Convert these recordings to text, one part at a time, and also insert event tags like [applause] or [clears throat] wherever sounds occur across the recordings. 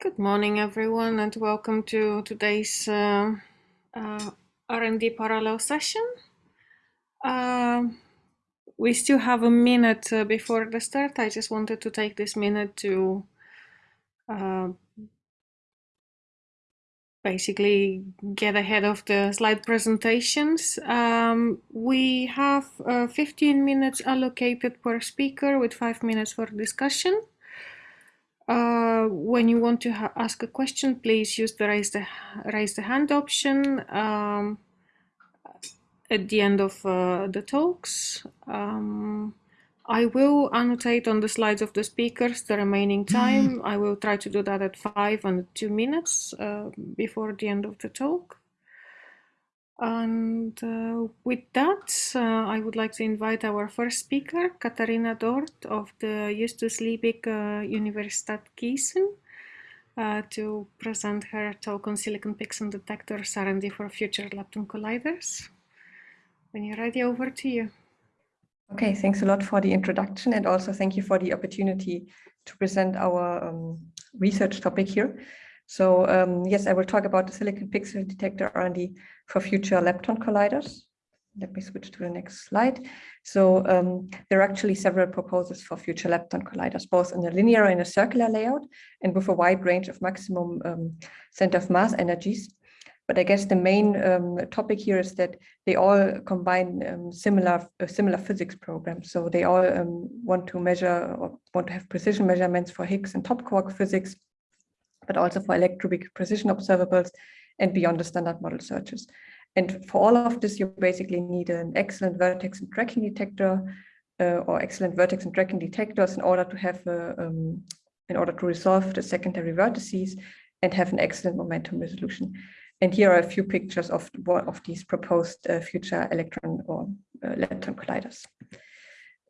Good morning, everyone, and welcome to today's uh, uh, R&D parallel session. Uh, we still have a minute uh, before the start. I just wanted to take this minute to uh, basically get ahead of the slide presentations. Um, we have uh, 15 minutes allocated per speaker with five minutes for discussion. Uh, when you want to ask a question, please use the raise the raise the hand option um, at the end of uh, the talks. Um, I will annotate on the slides of the speakers the remaining time. I will try to do that at five and two minutes uh, before the end of the talk. And uh, with that, uh, I would like to invite our first speaker, Katharina Dort of the Justus Liebig uh, Universität Gießen, uh, to present her talk on silicon pixel detectors R&D for future lepton colliders. When you're ready, over to you. Okay, thanks a lot for the introduction and also thank you for the opportunity to present our um, research topic here. So um, yes, I will talk about the silicon pixel detector R&D for future lepton colliders. Let me switch to the next slide. So um, there are actually several proposals for future lepton colliders, both in a linear and a circular layout, and with a wide range of maximum um, center of mass energies. But I guess the main um, topic here is that they all combine um, similar uh, similar physics programs. So they all um, want to measure or want to have precision measurements for Higgs and top quark physics, but also for electroweak precision observables and beyond the standard model searches. And for all of this, you basically need an excellent vertex and tracking detector uh, or excellent vertex and tracking detectors in order to have a, um, in order to resolve the secondary vertices and have an excellent momentum resolution. And here are a few pictures of one of these proposed uh, future electron or uh, lepton colliders.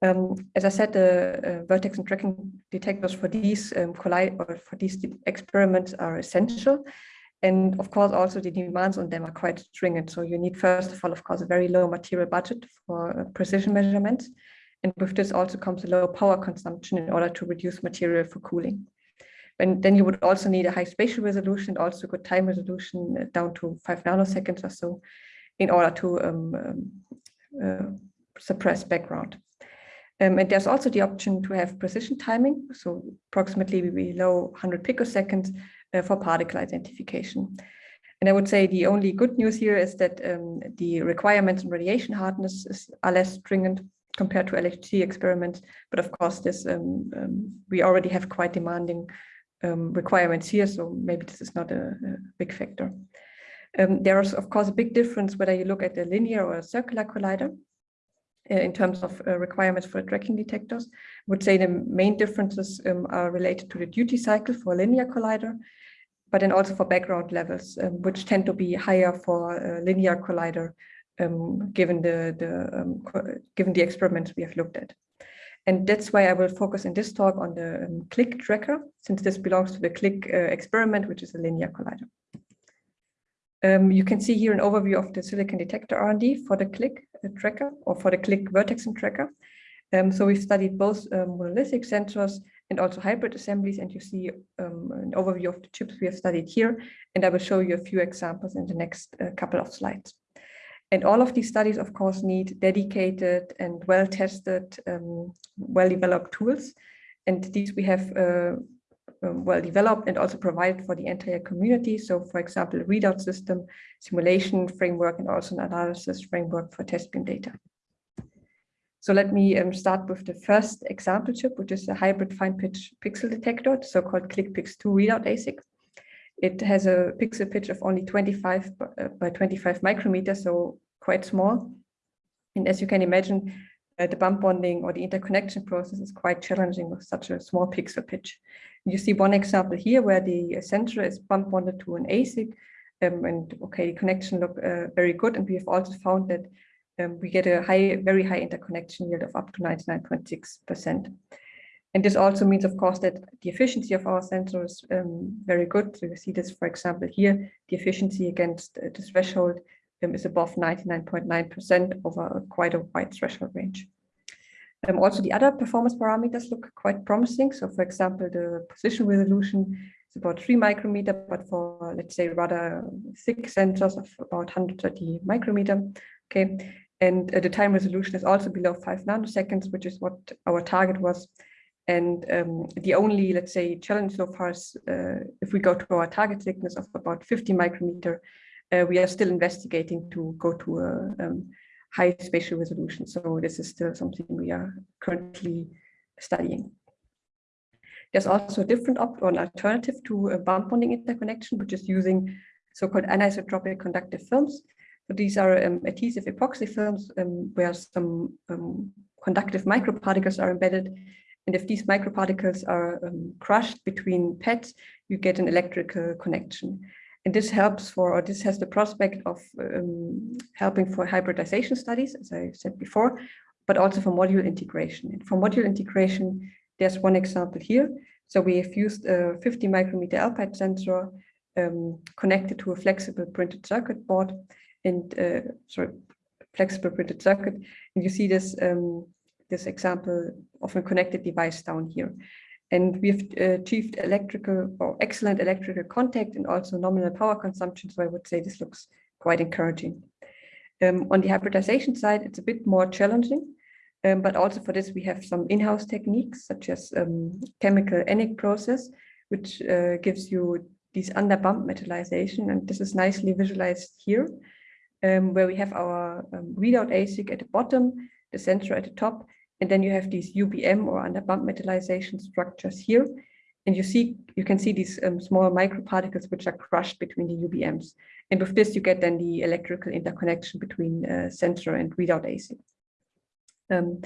Um, as I said, the uh, vertex and tracking detectors for these um, collide or for these experiments are essential. And of course, also the demands on them are quite stringent. So you need, first of all, of course, a very low material budget for uh, precision measurements. And with this also comes a low power consumption in order to reduce material for cooling. And then you would also need a high spatial resolution, also good time resolution uh, down to five nanoseconds or so in order to um, um, uh, suppress background. Um, and there's also the option to have precision timing, so approximately below 100 picoseconds for particle identification. And I would say the only good news here is that um, the requirements on radiation hardness is, are less stringent compared to LHC experiments. But of course, this um, um, we already have quite demanding um, requirements here, so maybe this is not a, a big factor. Um, there is, of course, a big difference whether you look at a linear or a circular collider. Uh, in terms of uh, requirements for tracking detectors. I would say the main differences um, are related to the duty cycle for a linear collider, but then also for background levels, um, which tend to be higher for a linear collider, um, given the, the um, given the experiments we have looked at. And that's why I will focus in this talk on the um, CLIC tracker, since this belongs to the CLIC uh, experiment, which is a linear collider. Um, you can see here an overview of the silicon detector R&D for the CLIC uh, tracker or for the CLIC vertexing tracker. Um, so we've studied both um, monolithic sensors and also hybrid assemblies, and you see um, an overview of the chips we have studied here, and I will show you a few examples in the next uh, couple of slides. And all of these studies, of course, need dedicated and well-tested, um, well-developed tools. And these we have uh, well developed and also provided for the entire community. So for example, readout system, simulation framework, and also an analysis framework for test beam data. So let me um, start with the first example chip, which is a hybrid fine pitch pixel detector, so-called CLICpix2 readout ASIC. It has a pixel pitch of only 25 uh, by 25 micrometers, so quite small. And as you can imagine, uh, the bump bonding or the interconnection process is quite challenging with such a small pixel pitch. You see one example here where the sensor is bump bonded to an ASIC um, and okay, the connection look uh, very good. And we have also found that um, we get a high, very high interconnection yield of up to 99.6%. And this also means, of course, that the efficiency of our sensor is um, very good. So you see this, for example, here, the efficiency against uh, the threshold um, is above 99.9% over quite a wide threshold range. Um, also, the other performance parameters look quite promising. So, for example, the position resolution is about three micrometer, but for let's say rather thick sensors of about 130 micrometer. Okay, and uh, the time resolution is also below five nanoseconds, which is what our target was. And um, the only, let's say, challenge so far is uh, if we go to our target thickness of about 50 micrometer, uh, we are still investigating to go to a um, high spatial resolution. So this is still something we are currently studying. There's also a different op or an alternative to a bump bonding interconnection, which is using so-called anisotropic conductive films. So these are um, adhesive epoxy films um, where some um, conductive microparticles are embedded. And if these microparticles are um, crushed between pads, you get an electrical connection. And this helps for, or this has the prospect of um, helping for hybridization studies, as I said before, but also for module integration. And for module integration, there's one example here. So we have used a 50 micrometer Alpide sensor um, connected to a flexible printed circuit board and uh, sorry, flexible printed circuit. And you see this um, this example of a connected device down here. And we've uh, achieved electrical or excellent electrical contact and also nominal power consumption. So I would say this looks quite encouraging. Um, on the hybridization side, it's a bit more challenging. Um, but also for this, we have some in-house techniques such as um, chemical ENIG process, which uh, gives you these under bump metallization. And this is nicely visualized here, um, where we have our um, readout ASIC at the bottom, the sensor at the top, and then you have these UBM or under bump metallization structures here. And you see, you can see these um, small microparticles which are crushed between the UBMs. And with this, you get then the electrical interconnection between uh, sensor and readout ASIC. Um,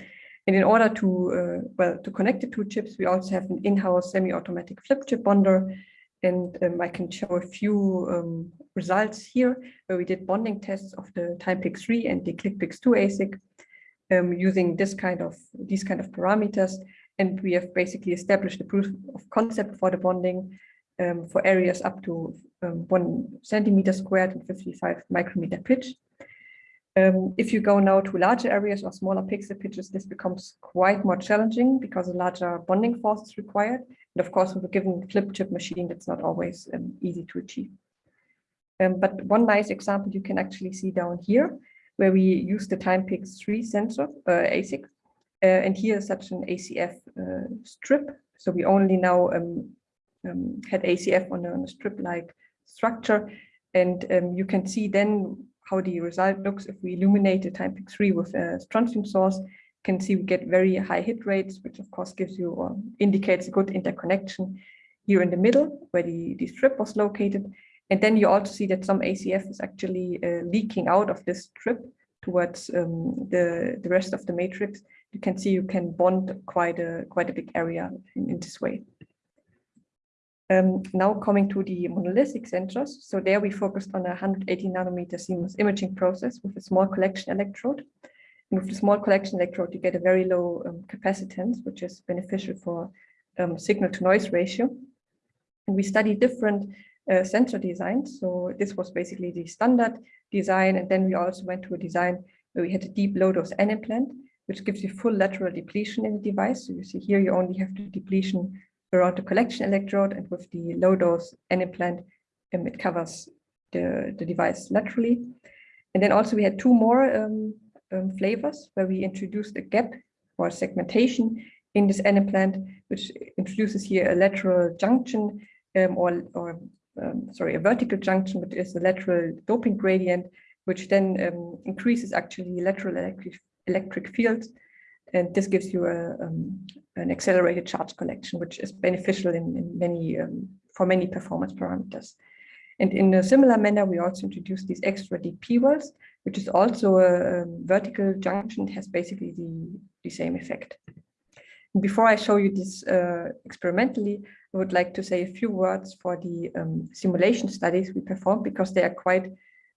and in order to, uh, well, to connect the two chips, we also have an in-house semi-automatic flip chip bonder. And um, I can show a few um, results here where we did bonding tests of the Timepix 3 and the CLICpix 2 ASIC um, using this kind of these kind of parameters. And we have basically established the proof of concept for the bonding um, for areas up to um, one centimeter squared and 55 micrometer pitch. Um, if you go now to larger areas or smaller pixel pitches, this becomes quite more challenging because a larger bonding force is required. And of course, with a given flip chip machine, that's not always um, easy to achieve. Um, but one nice example you can actually see down here, where we use the Timepix 3 sensor, uh, ASIC. Uh, and here is such an ACF uh, strip. So we only now um, um, had ACF on a, a strip-like structure. And um, you can see then how the result looks if we illuminate the Timepix 3 with a strontium source. You can see we get very high hit rates, which of course gives you or indicates a good interconnection here in the middle where the, the strip was located. And then you also see that some ACF is actually uh, leaking out of this strip towards um, the, the rest of the matrix. You can see you can bond quite a, quite a big area in, in this way. Um, now coming to the monolithic sensors. So there we focused on a 180 nanometer CMOS imaging process with a small collection electrode. And with the small collection electrode, you get a very low um, capacitance, which is beneficial for um, signal to noise ratio. And we study different uh, sensor designs. So this was basically the standard design. And then we also went to a design where we had a deep low dose N implant, which gives you full lateral depletion in the device. So you see here, you only have the depletion around the collection electrode and with the low dose N implant, um, it covers the, the device laterally. And then also we had two more um, um, flavors where we introduced a gap or segmentation in this N implant, which introduces here a lateral junction um, or, or um, sorry, a vertical junction, which is a lateral doping gradient, which then um, increases actually lateral electric, electric fields and this gives you a, um, an accelerated charge collection, which is beneficial in, in many um, for many performance parameters. And in a similar manner, we also introduced these extra DP P-wells, which is also a, a, vertical junction, has basically the, the same effect. Before I show you this uh, experimentally, I would like to say a few words for the um, simulation studies we performed because they are quite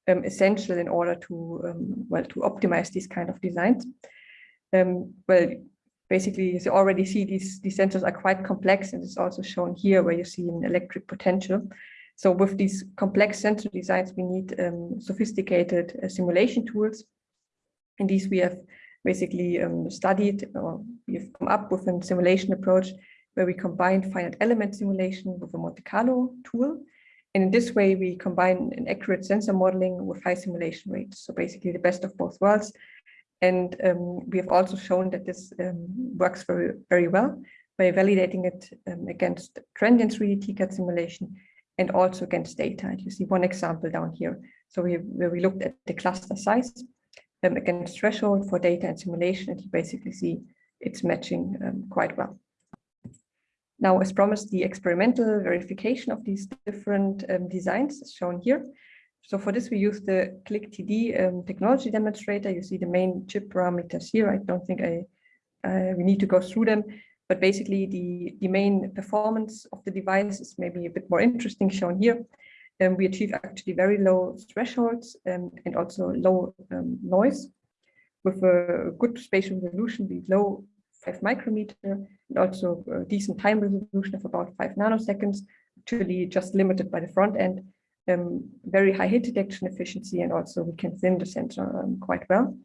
um, essential in order to um, well to optimize these kind of designs um, well, basically you already see these, these sensors are quite complex and it's also shown here where you see an electric potential. So with these complex sensor designs, we need um, sophisticated uh, simulation tools. And these we have basically um, studied or we've come up with a simulation approach where we combine finite element simulation with a Monte Carlo tool. And in this way, we combine an accurate sensor modeling with high simulation rates. So basically the best of both worlds. And um, we have also shown that this um, works very, very well by validating it um, against transient 3D TCAD simulation and also against data. And you see one example down here. So we, where we looked at the cluster size um, against threshold for data and simulation, and you basically see it's matching um, quite well. Now, as promised, the experimental verification of these different um, designs is shown here. So for this, we use the CLICTD um, technology demonstrator. You see the main chip parameters here. I don't think I uh, we need to go through them, but basically the, the main performance of the device is maybe a bit more interesting shown here. Um, we achieve actually very low thresholds um, and also low um, noise with a good spatial resolution, below. low 5 micrometer, and also a decent time resolution of about 5 nanoseconds, actually just limited by the front end, um, very high heat detection efficiency, and also we can thin the sensor um, quite well.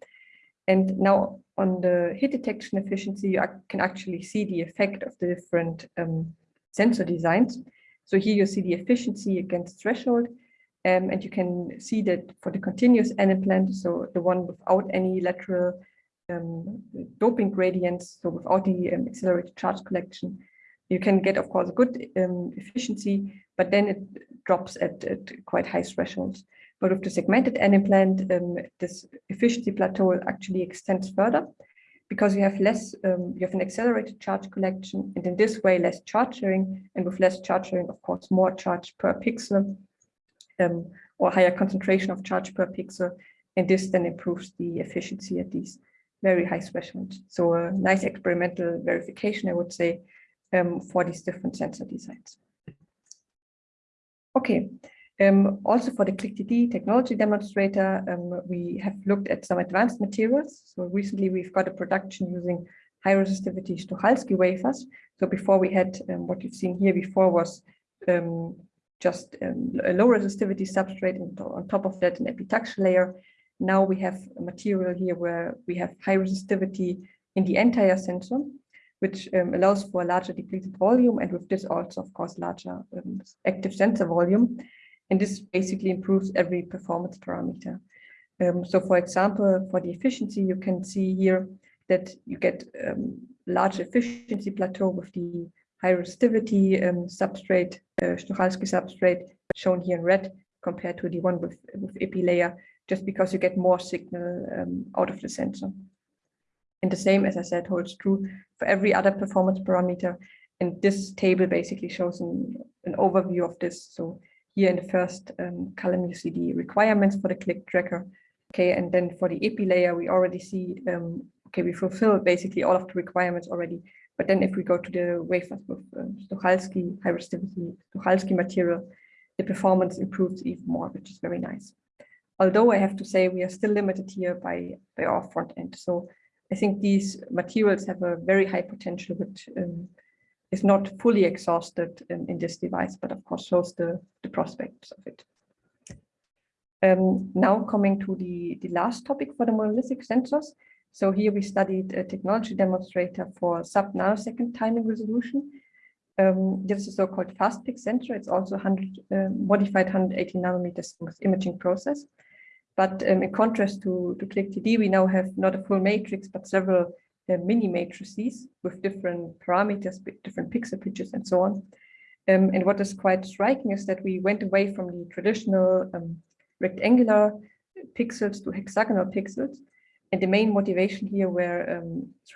And now on the heat detection efficiency, you can actually see the effect of the different um, sensor designs. So here you see the efficiency against threshold, um, and you can see that for the continuous N implant, so the one without any lateral um, doping gradients, so without the um, accelerated charge collection, you can get, of course, a good um, efficiency, but then it drops at, at, quite high thresholds. But with the segmented N implant, um, this efficiency plateau actually extends further because you have less, um, you have an accelerated charge collection, and in this way, less charge sharing, and with less charge sharing, of course, more charge per pixel, um, or higher concentration of charge per pixel, and this then improves the efficiency at these very high thresholds. So a nice experimental verification, I would say, um, for these different sensor designs. Okay, um, also for the CLICTD technology demonstrator, um, we have looked at some advanced materials. So recently we've got a production using high resistivity Czochralski wafers. So before we had um, what you've seen here before was um, just um, a low resistivity substrate and on top of that an epitaxial layer. Now we have a material here where we have high resistivity in the entire sensor which um, allows for a larger depleted volume and with this also, of course, larger um, active sensor volume. And this basically improves every performance parameter. Um, so for example, for the efficiency, you can see here that you get um, large efficiency plateau with the high resistivity um, substrate, uh, substrate, shown here in red, compared to the one with, with EPI layer, just because you get more signal um, out of the sensor. And the same, as I said, holds true for every other performance parameter. And this table basically shows an, an overview of this. So here in the first um, column, you see the requirements for the CLIC tracker. Okay, and then for the EPI layer, we already see, um, okay, we fulfill basically all of the requirements already. But then if we go to the wafers with um, Czochralski, high resistivity, Czochralski material, the performance improves even more, which is very nice. Although I have to say we are still limited here by, by our front end. So I think these materials have a very high potential, which um, is not fully exhausted in, in, this device, but of course shows the, the prospects of it. Um, now coming to the, the last topic for the monolithic sensors. So here we studied a technology demonstrator for sub-nanosecond timing resolution. Um, this is a so-called FastPix sensor. It's also 100 uh, modified 180 nanometers imaging process. But um, in contrast to, to CLICTD, we now have not a full matrix, but several uh, mini matrices with different parameters, different pixel pitches and so on. Um, and what is quite striking is that we went away from the traditional um, rectangular pixels to hexagonal pixels. And the main motivation here were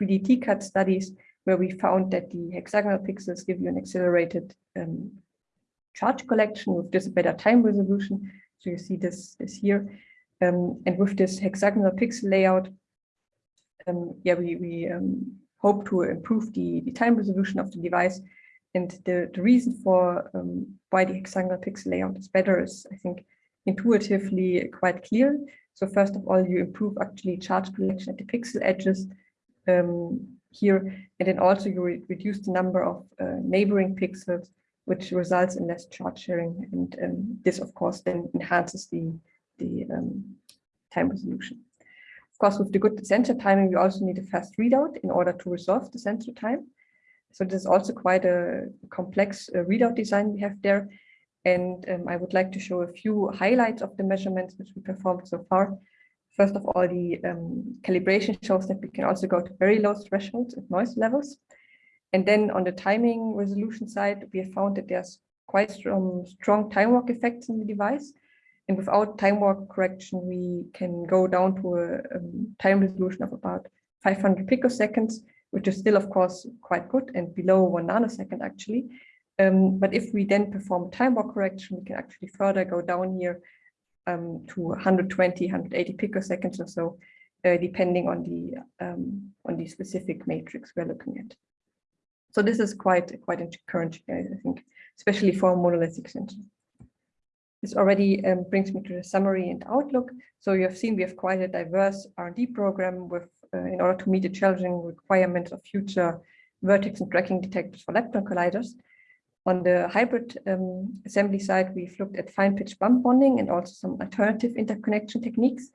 3D um, TCAD studies where we found that the hexagonal pixels give you an accelerated um, charge collection with this better time resolution. So you see this, this here. Um, and with this hexagonal pixel layout, um, yeah, we, we um, hope to improve the, the time resolution of the device. And the, the reason for why the hexagonal pixel layout is better is, I think, intuitively quite clear. So first of all, you improve actually charge collection at the pixel edges here, and then also you re reduce the number of uh, neighboring pixels, which results in less charge sharing. And this, of course, then enhances the the um, time resolution. Of course, with the good sensor timing, we also need a fast readout in order to resolve the sensor time. So this is also quite a complex uh, readout design we have there. And um, I would like to show a few highlights of the measurements which we performed so far. First of all, the um, calibration shows that we can also go to very low thresholds and noise levels. And then on the timing resolution side, we have found that there's quite strong, strong time walk effects in the device. And without time walk correction, we can go down to a um, time resolution of about 500 picoseconds, which is still, of course, quite good and below one nanosecond, actually. Um, but if we then perform time walk correction, we can actually further go down here um, to 120, 180 picoseconds or so, uh, depending on the um, on the specific matrix we're looking at. So this is quite quite encouraging, I think, especially for monolithic sensor. This already um, brings me to the summary and outlook. So you have seen we have quite a diverse R&D program with, uh, in order to meet the challenging requirements of future vertex and tracking detectors for lepton colliders. On the hybrid um, assembly side, we've looked at fine pitch bump bonding and also some alternative interconnection techniques.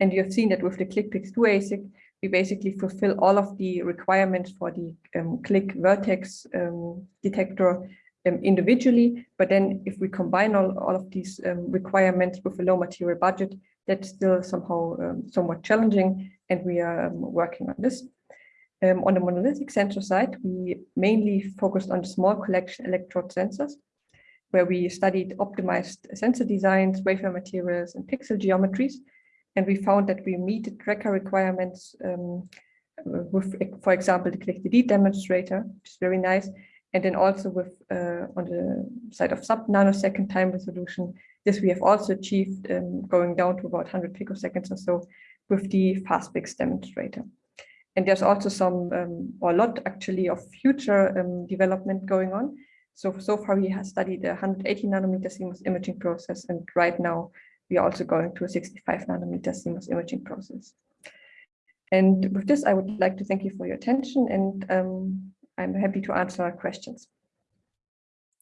And you have seen that with the CLICpix 2 ASIC, we basically fulfill all of the requirements for the um, CLIC vertex um, detector um, individually, but then if we combine all, all of these um, requirements with a low material budget, that's still somehow um, somewhat challenging, and we are um, working on this. Um, on the monolithic sensor side, we mainly focused on small collection electrode sensors, where we studied optimized sensor designs, wafer materials, and pixel geometries, and we found that we meet the tracker requirements um, with, for example, the CLICTD demonstrator, which is very nice, and then also with uh, on the side of sub nanosecond time resolution, this we have also achieved um, going down to about 100 picoseconds or so with the FastPix demonstrator. And there's also some, um, or a lot actually of future um, development going on. So, so far we have studied a 180 nanometer CMOS imaging process, and right now we are also going to a 65 nanometer CMOS imaging process. And with this, I would like to thank you for your attention and um, I'm happy to answer questions.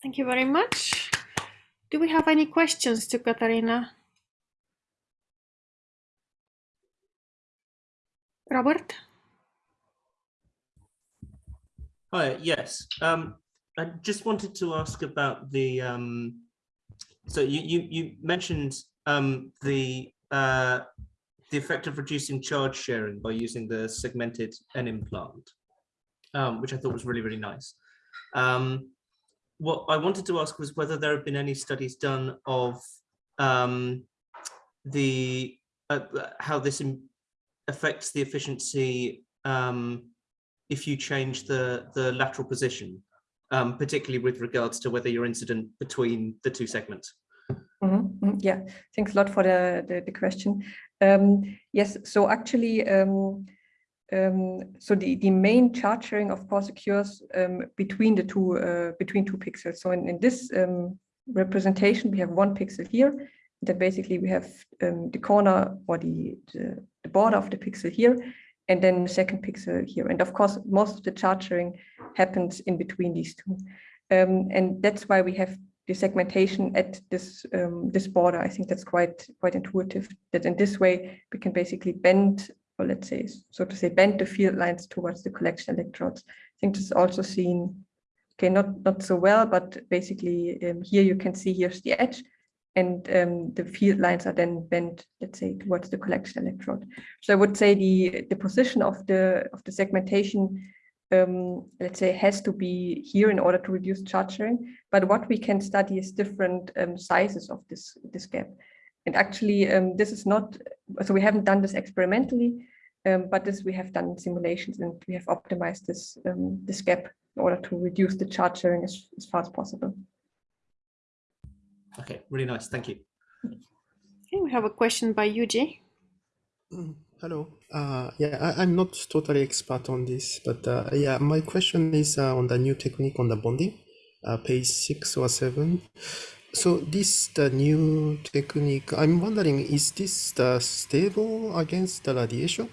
Thank you very much. Do we have any questions to Katharina? Robert? Hi, yes. Um, I just wanted to ask about the, um, so you, you, you mentioned um, the, uh, the effect of reducing charge sharing by using the segmented N implant um, which I thought was really, really nice. Um, what I wanted to ask was whether there have been any studies done of um, the uh, how this affects the efficiency um, if you change the the lateral position, um, particularly with regards to whether you're incident between the two segments. Mm -hmm. Yeah, thanks a lot for the the, the question. Um, yes, so actually um, so the, the main sharing, of course, occurs um, between the two uh, between two pixels. So in, in this um, representation, we have one pixel here. That basically we have um, the corner or the, the, the border of the pixel here, and then the second pixel here. And of course, most of the sharing happens in between these two. Um, and that's why we have the segmentation at this um, this border. I think that's quite quite intuitive. That in this way we can basically bend or let's say, so to say, bend the field lines towards the collection electrodes. I think this is also seen, okay, not, not so well, but basically um, here you can see here's the edge and um, the field lines are then bent, let's say, towards the collection electrode. So I would say the, the position of the, of the segmentation um, let's say, has to be here in order to reduce charge sharing. But what we can study is different um, sizes of this, this gap. And actually, um, this is not, so we haven't done this experimentally, um, but this we have done simulations and we have optimized this, um, this gap in order to reduce the charge sharing as, as far as possible. Okay, really nice. Thank you. Okay, we have a question by Yuji. Mm, hello. Uh, yeah, I, am not totally expert on this, but uh, yeah, my question is uh, on the new technique on the bonding, uh, page six or seven. So this the new technique. I'm wondering, is this the stable against the radiation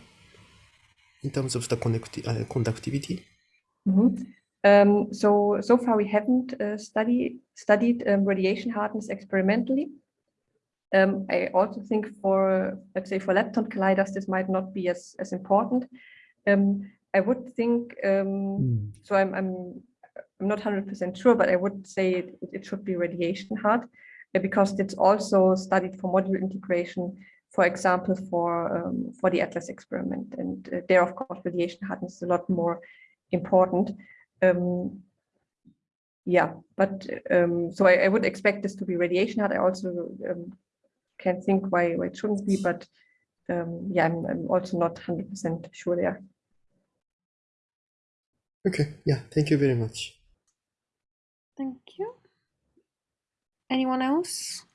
in terms of the uh, conductivity? Mm -hmm. um, so so far we haven't uh, studied studied um, radiation hardness experimentally. Um, I also think for let's say for lepton colliders this might not be as as important. Um, I would think, um, so I'm, I'm, I'm not 100% sure, but I would say it, it should be radiation hard uh, because it's also studied for module integration, for example, for, um, for the ATLAS experiment. And uh, there, of course, radiation hardness is a lot more important. Um, yeah, but um, so I, I, would expect this to be radiation hard. I also um, can think why, why it shouldn't be, but um, yeah, I'm, I'm also not 100% sure there. Okay, yeah, thank you very much. Thank you. Anyone else?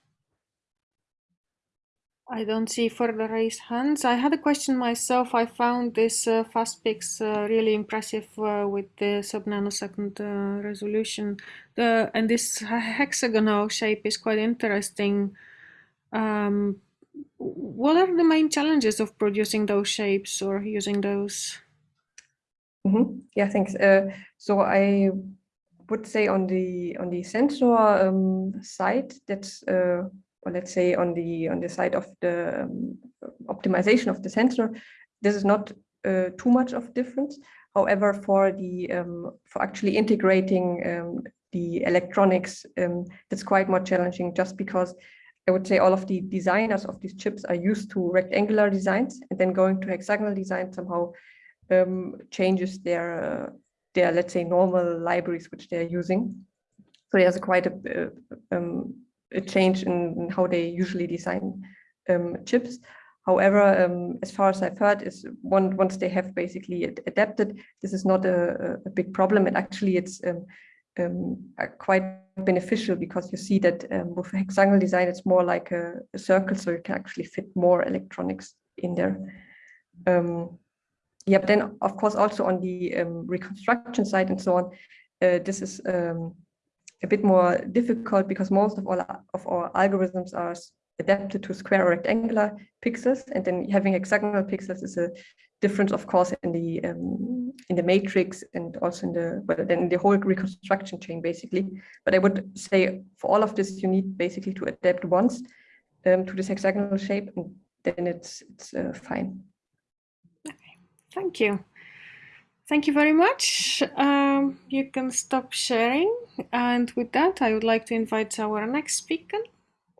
I don't see further raised hands. I had a question myself. I found this uh, FastPix uh, really impressive uh, with the sub-nanosecond uh, resolution. The, and this hexagonal shape is quite interesting. Um, what are the main challenges of producing those shapes or using those? Mm -hmm. Yeah, thanks. Uh, so I would say on the on the sensor um, side, that's uh, or let's say on the on the side of the um, optimization of the sensor, this is not uh, too much of a difference. However, for the um, for actually integrating um, the electronics, um, that's quite more challenging just because I would say all of the designers of these chips are used to rectangular designs and then going to hexagonal design somehow um, changes their, uh, their, let's say, normal libraries which they're using. So there's a quite a, um, a change in, how they usually design um, chips. However, um, as far as I've heard, is one, once they have basically adapted, this is not a, a big problem. And actually, it's um, um, quite beneficial because you see that um, with hexagonal design, it's more like a, a, circle, so you can actually fit more electronics in there. Um, yeah, but then of course also on the reconstruction side and so on, uh, this is um, a bit more difficult because most of all of our algorithms are adapted to square or rectangular pixels, and then having hexagonal pixels is a difference, of course, in the um, in the matrix and also in the well, then the whole reconstruction chain, basically. But I would say for all of this, you need basically to adapt once um, to this hexagonal shape, and then it's it's uh, fine. Okay, thank you. Thank you very much. Um, you can stop sharing. And with that, I would like to invite our next speaker,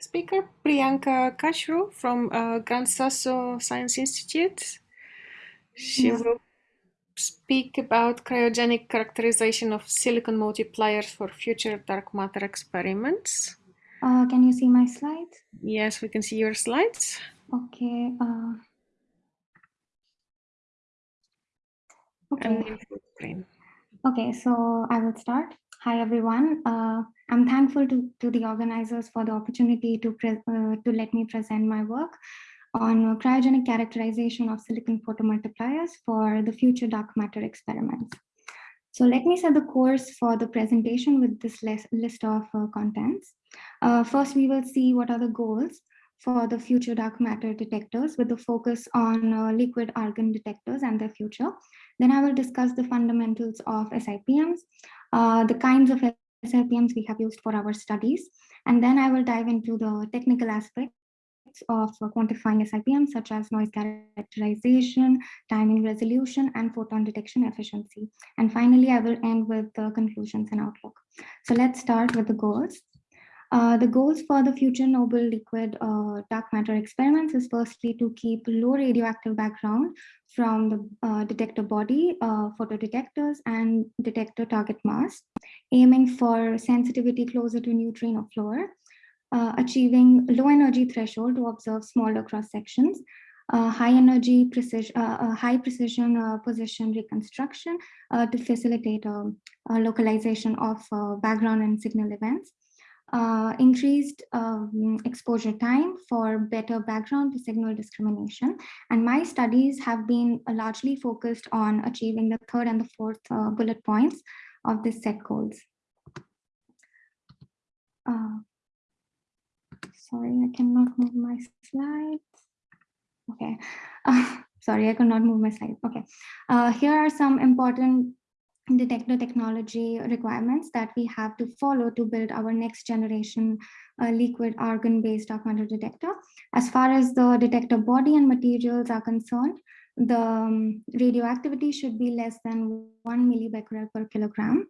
speaker Priyanka Kashru from uh, Gran Sasso Science Institute. She yeah. will speak about cryogenic characterization of silicon multipliers for future dark matter experiments. Uh, can you see my slides? Yes, we can see your slides. Okay. Uh, okay. Okay, so I will start. Hi, everyone. Uh, I'm thankful to, to the organizers for the opportunity to, uh, to let me present my work on cryogenic characterization of silicon photomultipliers for the future dark matter experiments. So let me set the course for the presentation with this list of uh, contents. Uh, first, we will see what are the goals for the future dark matter detectors with the focus on uh, liquid argon detectors and their future. Then I will discuss the fundamentals of SIPMs, uh, the kinds of SIPMs we have used for our studies, and then I will dive into the technical aspects of quantifying SIPM, such as noise characterization, timing resolution, and photon detection efficiency. And finally, I will end with the conclusions and outlook. So let's start with the goals. Uh, the goals for the future noble liquid uh, dark matter experiments is firstly to keep low radioactive background from the uh, detector body, uh, photodetectors, and detector target mass, aiming for sensitivity closer to neutrino floor, uh, achieving low energy threshold to observe smaller cross sections, high energy precision, high precision position reconstruction to facilitate um, localization of background and signal events, increased um, exposure time for better background to signal discrimination. And my studies have been largely focused on achieving the third and the fourth bullet points of this set goals. Uh, sorry, I cannot move my slides. Okay, uh, [laughs] sorry, I cannot move my slides. Okay, uh, here are some important detector technology requirements that we have to follow to build our next generation uh, liquid argon based dark matter detector. As far as the detector body and materials are concerned, the um, radioactivity should be less than one millibecquerel per kilogram.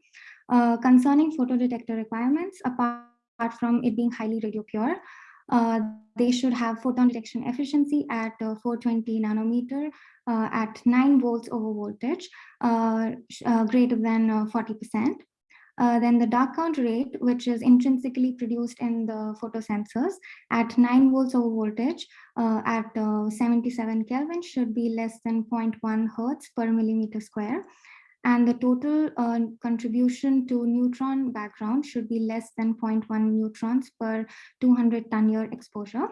Uh, concerning photodetector requirements, apart from it being highly radio pure, they should have photon detection efficiency at uh, 420 nanometer uh, at 9 volts over voltage, uh, uh, greater than 40%. then the dark count rate, which is intrinsically produced in the photosensors at 9 volts over voltage at 77 Kelvin should be less than 0.1 hertz per millimeter square and the total uh, contribution to neutron background should be less than 0.1 neutrons per 200 ton year exposure.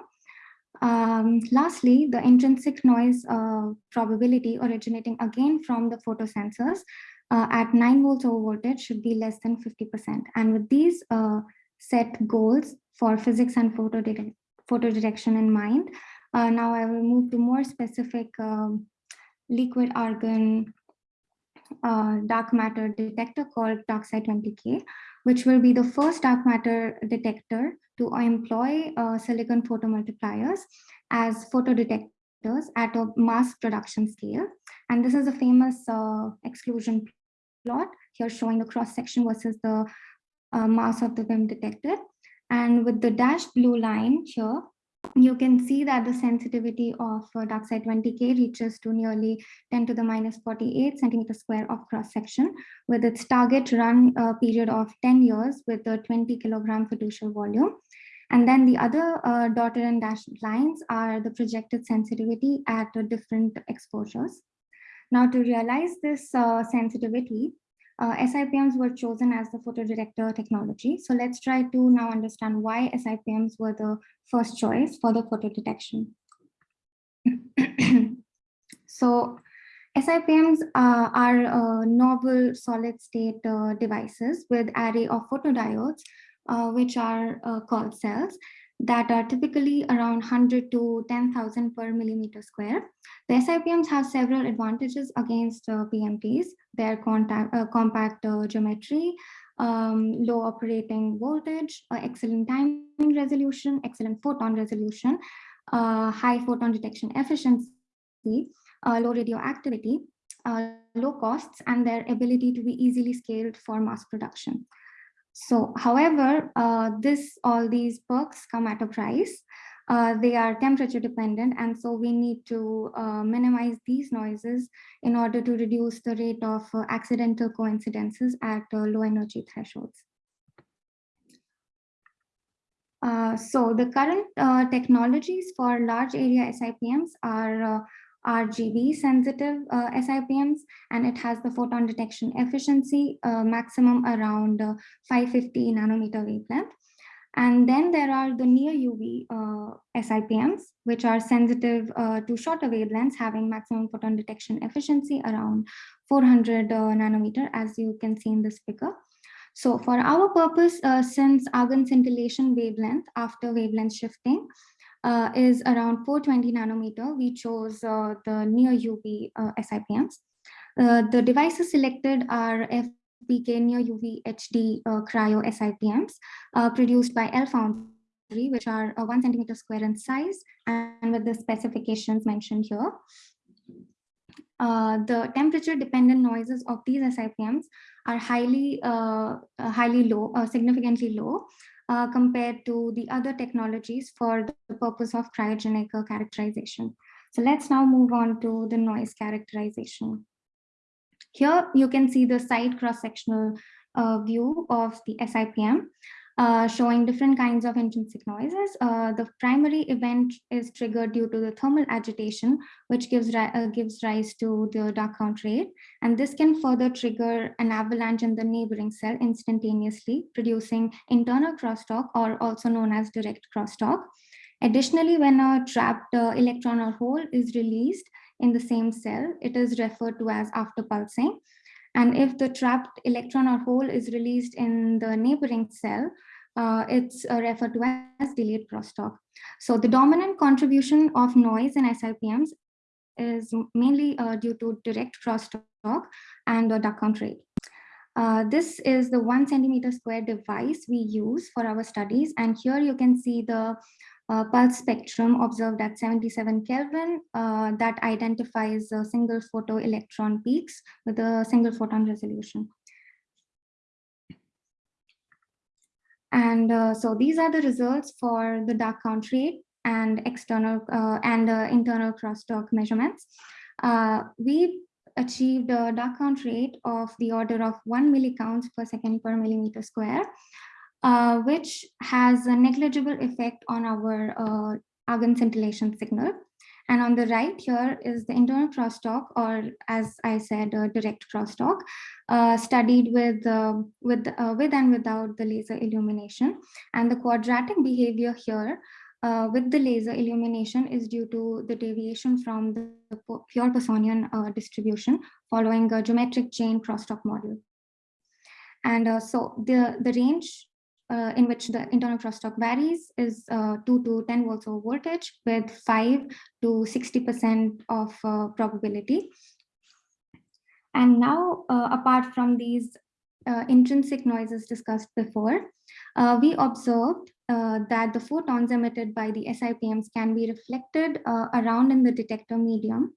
Um, lastly, the intrinsic noise uh, probability originating again from the photosensors uh, at 9 volts over voltage should be less than 50%. And with these uh, set goals for physics and photo, detect photo detection in mind, uh, now I will move to more specific um, liquid argon uh, dark matter detector called DarkSide 20K, which will be the first dark matter detector to employ uh, silicon photomultipliers as photodetectors at a mass production scale. And this is a famous uh, exclusion plot here showing the cross section versus the uh, mass of the beam detected. And with the dashed blue line here, you can see that the sensitivity of uh, DarkSide 20K reaches to nearly 10 to the minus 48 centimeter square of cross section with its target run uh, period of 10 years with a 20 kilogram fiducial volume. And then the other uh, dotted and dashed lines are the projected sensitivity at uh, different exposures. Now to realize this uh, sensitivity, uh, SIPMs were chosen as the photodetector technology. So let's try to now understand why SIPMs were the first choice for the photo detection. [clears throat] so SIPMs uh, are uh, novel solid state uh, devices with array of photodiodes, uh, which are uh, called cells that are typically around 100 to 10,000 per millimeter square. The SIPMs have several advantages against uh, PMTs, their contact, uh, compact uh, geometry, um, low operating voltage, uh, excellent timing resolution, excellent photon resolution, uh, high photon detection efficiency, uh, low radioactivity, low costs, and their ability to be easily scaled for mass production. So, however, uh, this all these perks come at a price. Uh, they are temperature dependent, and so we need to uh, minimize these noises in order to reduce the rate of uh, accidental coincidences at uh, low energy thresholds. Uh, so the current technologies for large area SIPMs are RGB sensitive uh, SIPMs and it has the photon detection efficiency uh, maximum around uh, 550 nanometer wavelength. And then there are the near UV uh, SIPMs, which are sensitive uh, to shorter wavelengths, having maximum photon detection efficiency around 400 uh, nanometer, as you can see in this figure. So for our purpose, since argon scintillation wavelength after wavelength shifting uh, is around 420 nanometer. We chose uh, the near UV uh, SIPMs. Uh, the devices selected are FBK near UV HD uh, cryo SIPMs uh, produced by L Foundry, which are one centimeter square in size and with the specifications mentioned here. the temperature dependent noises of these SIPMs are highly, highly low, significantly low, uh, compared to the other technologies for the purpose of cryogenic uh, characterization. So let's now move on to the noise characterization. Here you can see the side cross-sectional uh, view of the SIPM. Uh, showing different kinds of intrinsic noises. Uh, the primary event is triggered due to the thermal agitation, which gives, ri uh, gives rise to the dark count rate. And this can further trigger an avalanche in the neighboring cell instantaneously, producing internal crosstalk or also known as direct crosstalk. Additionally, when a trapped uh, electron or hole is released in the same cell, it is referred to as after pulsing. And if the trapped electron or hole is released in the neighboring cell, uh, it's uh, referred to as delayed crosstalk. So the dominant contribution of noise in SIPMs is mainly uh, due to direct crosstalk and dark count rate. Uh, this is the one centimeter square device we use for our studies. And here you can see the uh, pulse spectrum observed at 77 Kelvin uh, that identifies single photoelectron peaks with a single photon resolution. And uh, so these are the results for the dark count rate and external uh, and uh, internal crosstalk measurements. we achieved a dark count rate of the order of one millicounts per second per millimeter square uh, which has a negligible effect on our uh, argon scintillation signal. And on the right here is the internal crosstalk, or as I said, uh, direct crosstalk, uh, studied with, uh, with, uh, with and without the laser illumination. And the quadratic behavior here uh, with the laser illumination is due to the deviation from the pure Poissonian uh, distribution following a geometric chain crosstalk model. And so the, the range uh, in which the internal crosstalk varies is uh, 2 to 10 volts of voltage with 5 to 60% of uh, probability. And now, uh, apart from these uh, intrinsic noises discussed before, uh, we observed that the photons emitted by the SIPMs can be reflected around in the detector medium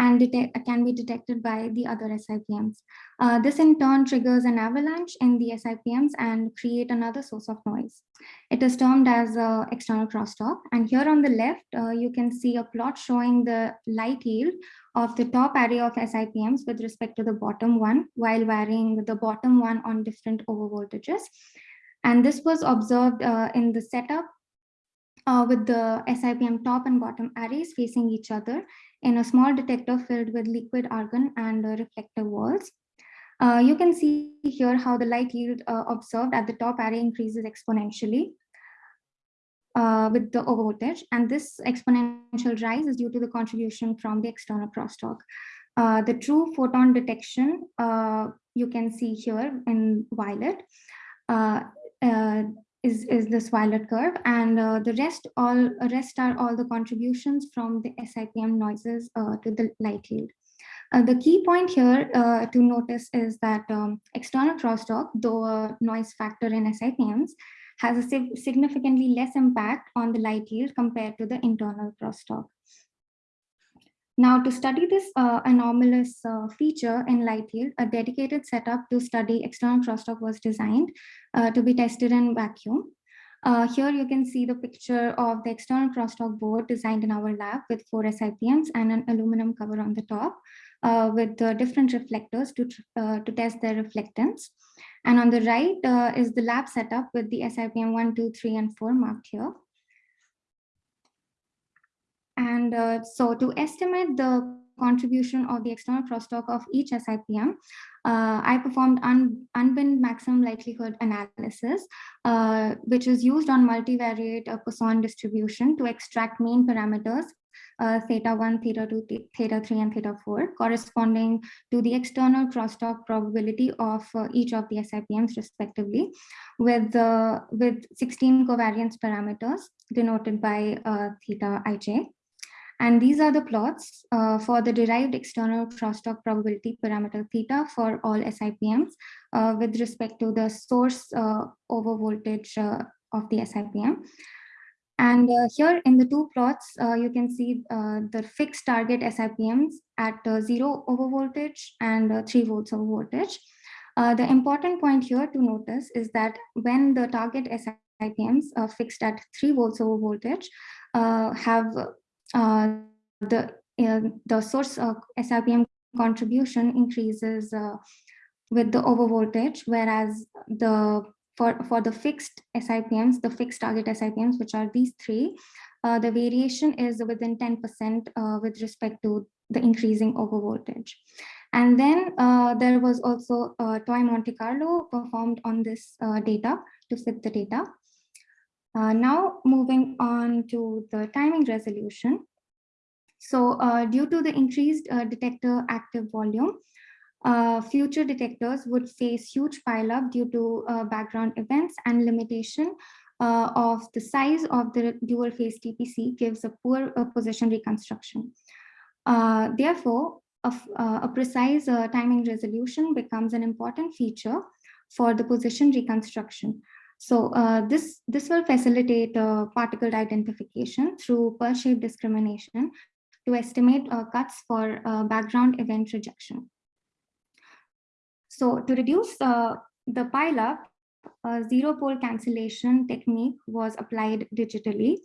and can be detected by the other SIPMs. Uh, this in turn triggers an avalanche in the SIPMs and create another source of noise. It is termed as uh, external crosstalk. And here on the left, uh, you can see a plot showing the light yield of the top array of SIPMs with respect to the bottom one, while varying the bottom one on different overvoltages. And this was observed uh, in the setup uh, with the SIPM top and bottom arrays facing each other in a small detector filled with liquid argon and uh, reflective walls. Uh, you can see here how the light yield uh, observed at the top array increases exponentially uh, with the overvoltage. And this exponential rise is due to the contribution from the external crosstalk. Uh, the true photon detection uh, you can see here in violet is, is this violet curve and uh, the rest all rest are all the contributions from the SIPM noises uh, to the light yield. Uh, the key point here uh, to notice is that um, external crosstalk, though a noise factor in SIPMs, has a sig significantly less impact on the light yield compared to the internal crosstalk. Now, to study this uh, anomalous uh, feature in light yield, a dedicated setup to study external crosstalk was designed uh, to be tested in vacuum. Uh, here you can see the picture of the external crosstalk board designed in our lab with four SIPMs and an aluminum cover on the top uh, with different reflectors to, uh, to test their reflectance. And on the right is the lab setup with the SIPM 1, 2, 3, and 4 marked here. And uh, so to estimate the contribution of the external crosstalk of each SIPM, uh, I performed un unbinned maximum likelihood analysis, uh, which is used on multivariate uh, Poisson distribution to extract main parameters, uh, theta 1, theta 2, theta 3, and theta 4, corresponding to the external crosstalk probability of uh, each of the SIPMs respectively, with, uh, with 16 covariance parameters denoted by theta ij. And these are the plots uh, for the derived external crosstalk probability parameter theta for all SIPMs uh, with respect to the source uh, over voltage uh, of the SIPM. And uh, here in the two plots, uh, you can see the fixed target SIPMs at zero over voltage and three volts over voltage. the important point here to notice is that when the target SIPMs are fixed at three volts over voltage have uh, the uh, the source of SIPM contribution increases uh, with the over voltage, whereas the for for the fixed SIPMs, the fixed target SIPMs, which are these three, uh, the variation is within 10% uh, with respect to the increasing over voltage. And then uh, there was also a toy Monte Carlo performed on this data to fit the data. Uh, now moving on to the timing resolution. So uh, due to the increased uh, detector active volume, uh, future detectors would face huge pileup due to uh, background events and limitation of the size of the dual phase TPC gives a poor position reconstruction. therefore, a, a precise timing resolution becomes an important feature for the position reconstruction. So uh, this, this will facilitate uh, particle identification through Pulse shape discrimination to estimate uh, cuts for uh, background event rejection. So to reduce uh, the pileup, a zero pole cancellation technique was applied digitally.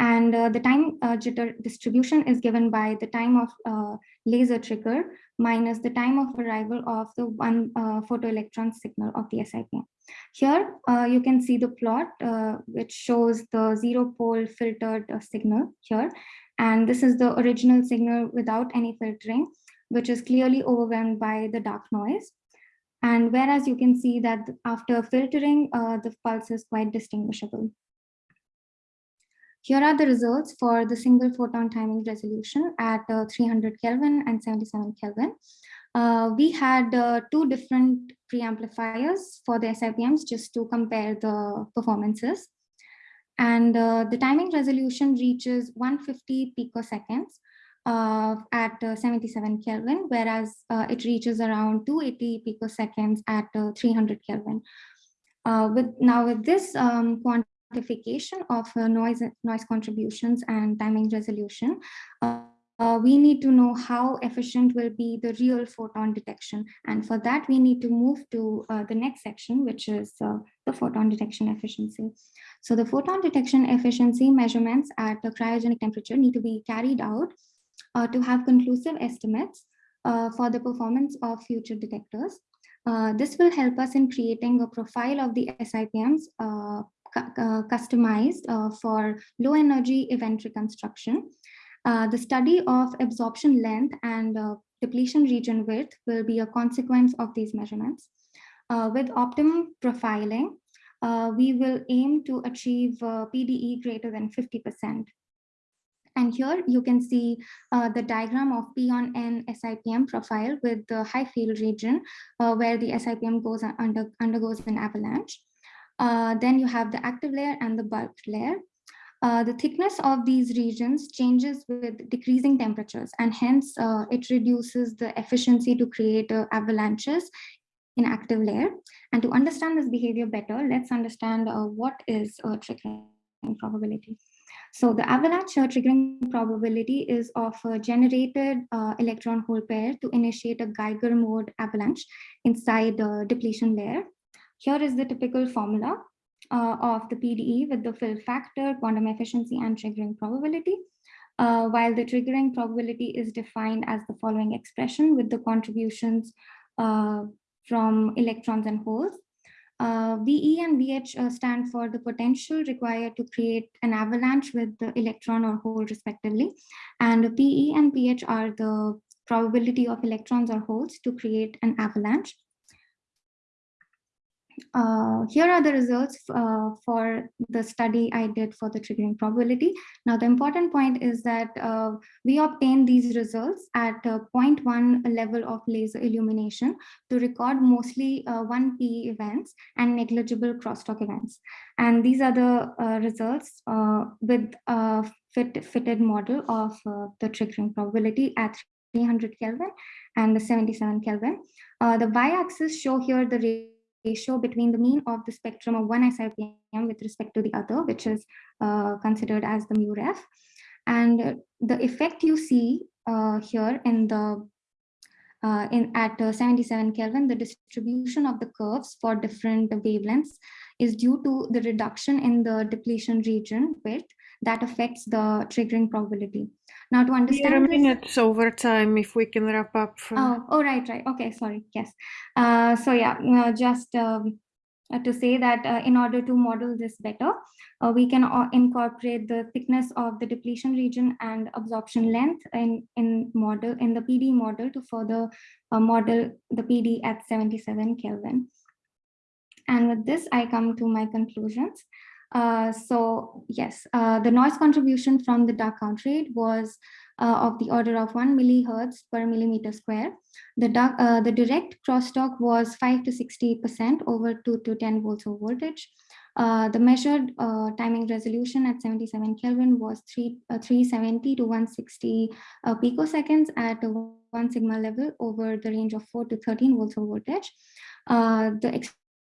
And uh, the time uh, jitter distribution is given by the time of uh, laser trigger minus the time of arrival of the one uh, photoelectron signal of the SIPM. Here uh, you can see the plot uh, which shows the zero pole filtered signal here. And this is the original signal without any filtering, which is clearly overwhelmed by the dark noise. And whereas you can see that after filtering, the pulse is quite distinguishable. Here are the results for the single photon timing resolution at uh, 300 Kelvin and 77 Kelvin. Uh, we had uh, two different preamplifiers for the SIPMs just to compare the performances. And uh, the timing resolution reaches 150 picoseconds uh, at uh, 77 Kelvin, whereas uh, it reaches around 280 picoseconds at uh, 300 Kelvin. With now with this um, quantification of uh, noise noise contributions and timing resolution, we need to know how efficient will be the real photon detection. And for that, we need to move to the next section, which is the photon detection efficiency. So the photon detection efficiency measurements at the cryogenic temperature need to be carried out uh, to have conclusive estimates uh, for the performance of future detectors. Uh, this will help us in creating a profile of the SIPMs uh, cu customized uh, for low energy event reconstruction. Uh, the study of absorption length and depletion region width will be a consequence of these measurements. with optimum profiling, we will aim to achieve PDE greater than 50%. And here you can see uh, the diagram of P on N SIPM profile with the high field region uh, where the SIPM goes under, undergoes an avalanche. Uh, then you have the active layer and the bulk layer. Uh, the thickness of these regions changes with decreasing temperatures and hence uh, it reduces the efficiency to create uh, avalanches in active layer. And to understand this behavior better, let's understand what is a triggering probability. So the avalanche triggering probability is of a generated uh, electron hole pair to initiate a Geiger mode avalanche inside the depletion layer. Here is the typical formula uh, of the PDE with the fill factor, quantum efficiency, and triggering probability. Uh, while the triggering probability is defined as the following expression with the contributions uh, from electrons and holes. Uh, VE and VH uh, stand for the potential required to create an avalanche with the electron or hole respectively. And PE and PH are the probability of electrons or holes to create an avalanche. Uh, here are the results uh, for the study I did for the triggering probability. Now, the important point is that uh, we obtained these results at 0.1 level of laser illumination to record mostly uh, 1P events and negligible crosstalk events. And these are the uh, results uh, with a fit, fitted model of the triggering probability at 300 Kelvin and the 77 Kelvin. the y-axis show here the ratio between the mean of the spectrum of one SIPM with respect to the other, which is uh, considered as the mu ref. And the effect you see uh, here in the uh, in at uh, 77 Kelvin, the distribution of the curves for different wavelengths is due to the reduction in the depletion region width that affects the triggering probability. Now to understand we are minutes over time if we can wrap up. Oh, oh, right, right. Okay, sorry. Yes. Uh, so yeah, uh, just um, uh, to say that uh, in order to model this better, uh, we can uh, incorporate the thickness of the depletion region and absorption length in, in model in the PD model to further model the PD at 77 Kelvin. And with this, I come to my conclusions. Uh, so yes, uh, the noise contribution from the dark count rate was uh, of the order of one millihertz per millimeter square. The, dark, uh, the direct crosstalk was 5 to 60% over 2 to 10 volts of voltage. Uh, the measured timing resolution at 77 Kelvin was 3, 370 to 160 picoseconds at 1 sigma level over the range of 4 to 13 volts of voltage. the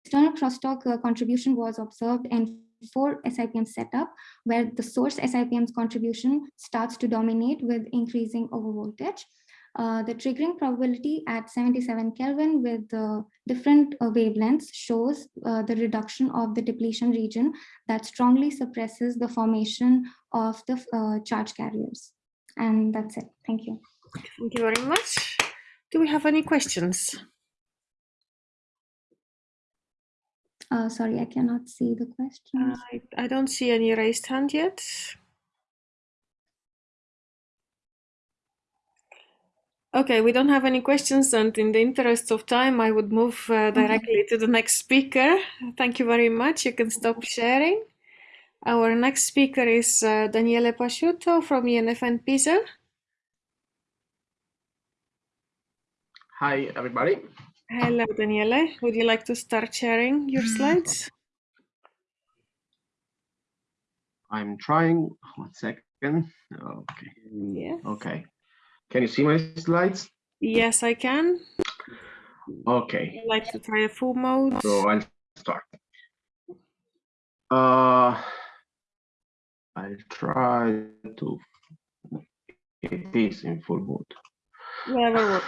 external crosstalk contribution was observed in four SIPM setup, where the source SIPM's contribution starts to dominate with increasing overvoltage. Uh, the triggering probability at 77 Kelvin with uh, different uh, wavelengths shows uh, the reduction of the depletion region that strongly suppresses the formation of the uh, charge carriers. And that's it. Thank you. Thank you very much. Do we have any questions? Uh, sorry, I cannot see the questions. I, I don't see any raised hand yet. Okay, we don't have any questions, and in the interest of time, I would move uh, directly to the next speaker. Thank you very much. You can stop sharing. Our next speaker is uh, Daniele Pasciuto from INFN Pisa. Hi, everybody. Hello, Daniele. Would you like to start sharing your slides? I'm trying. One second. Okay. Yeah. Okay. Can you see my slides? Yes, I can. Okay. I'd like to try a full mode. So I'll start. Uh, I'll try to. It is in full mode. Whatever works.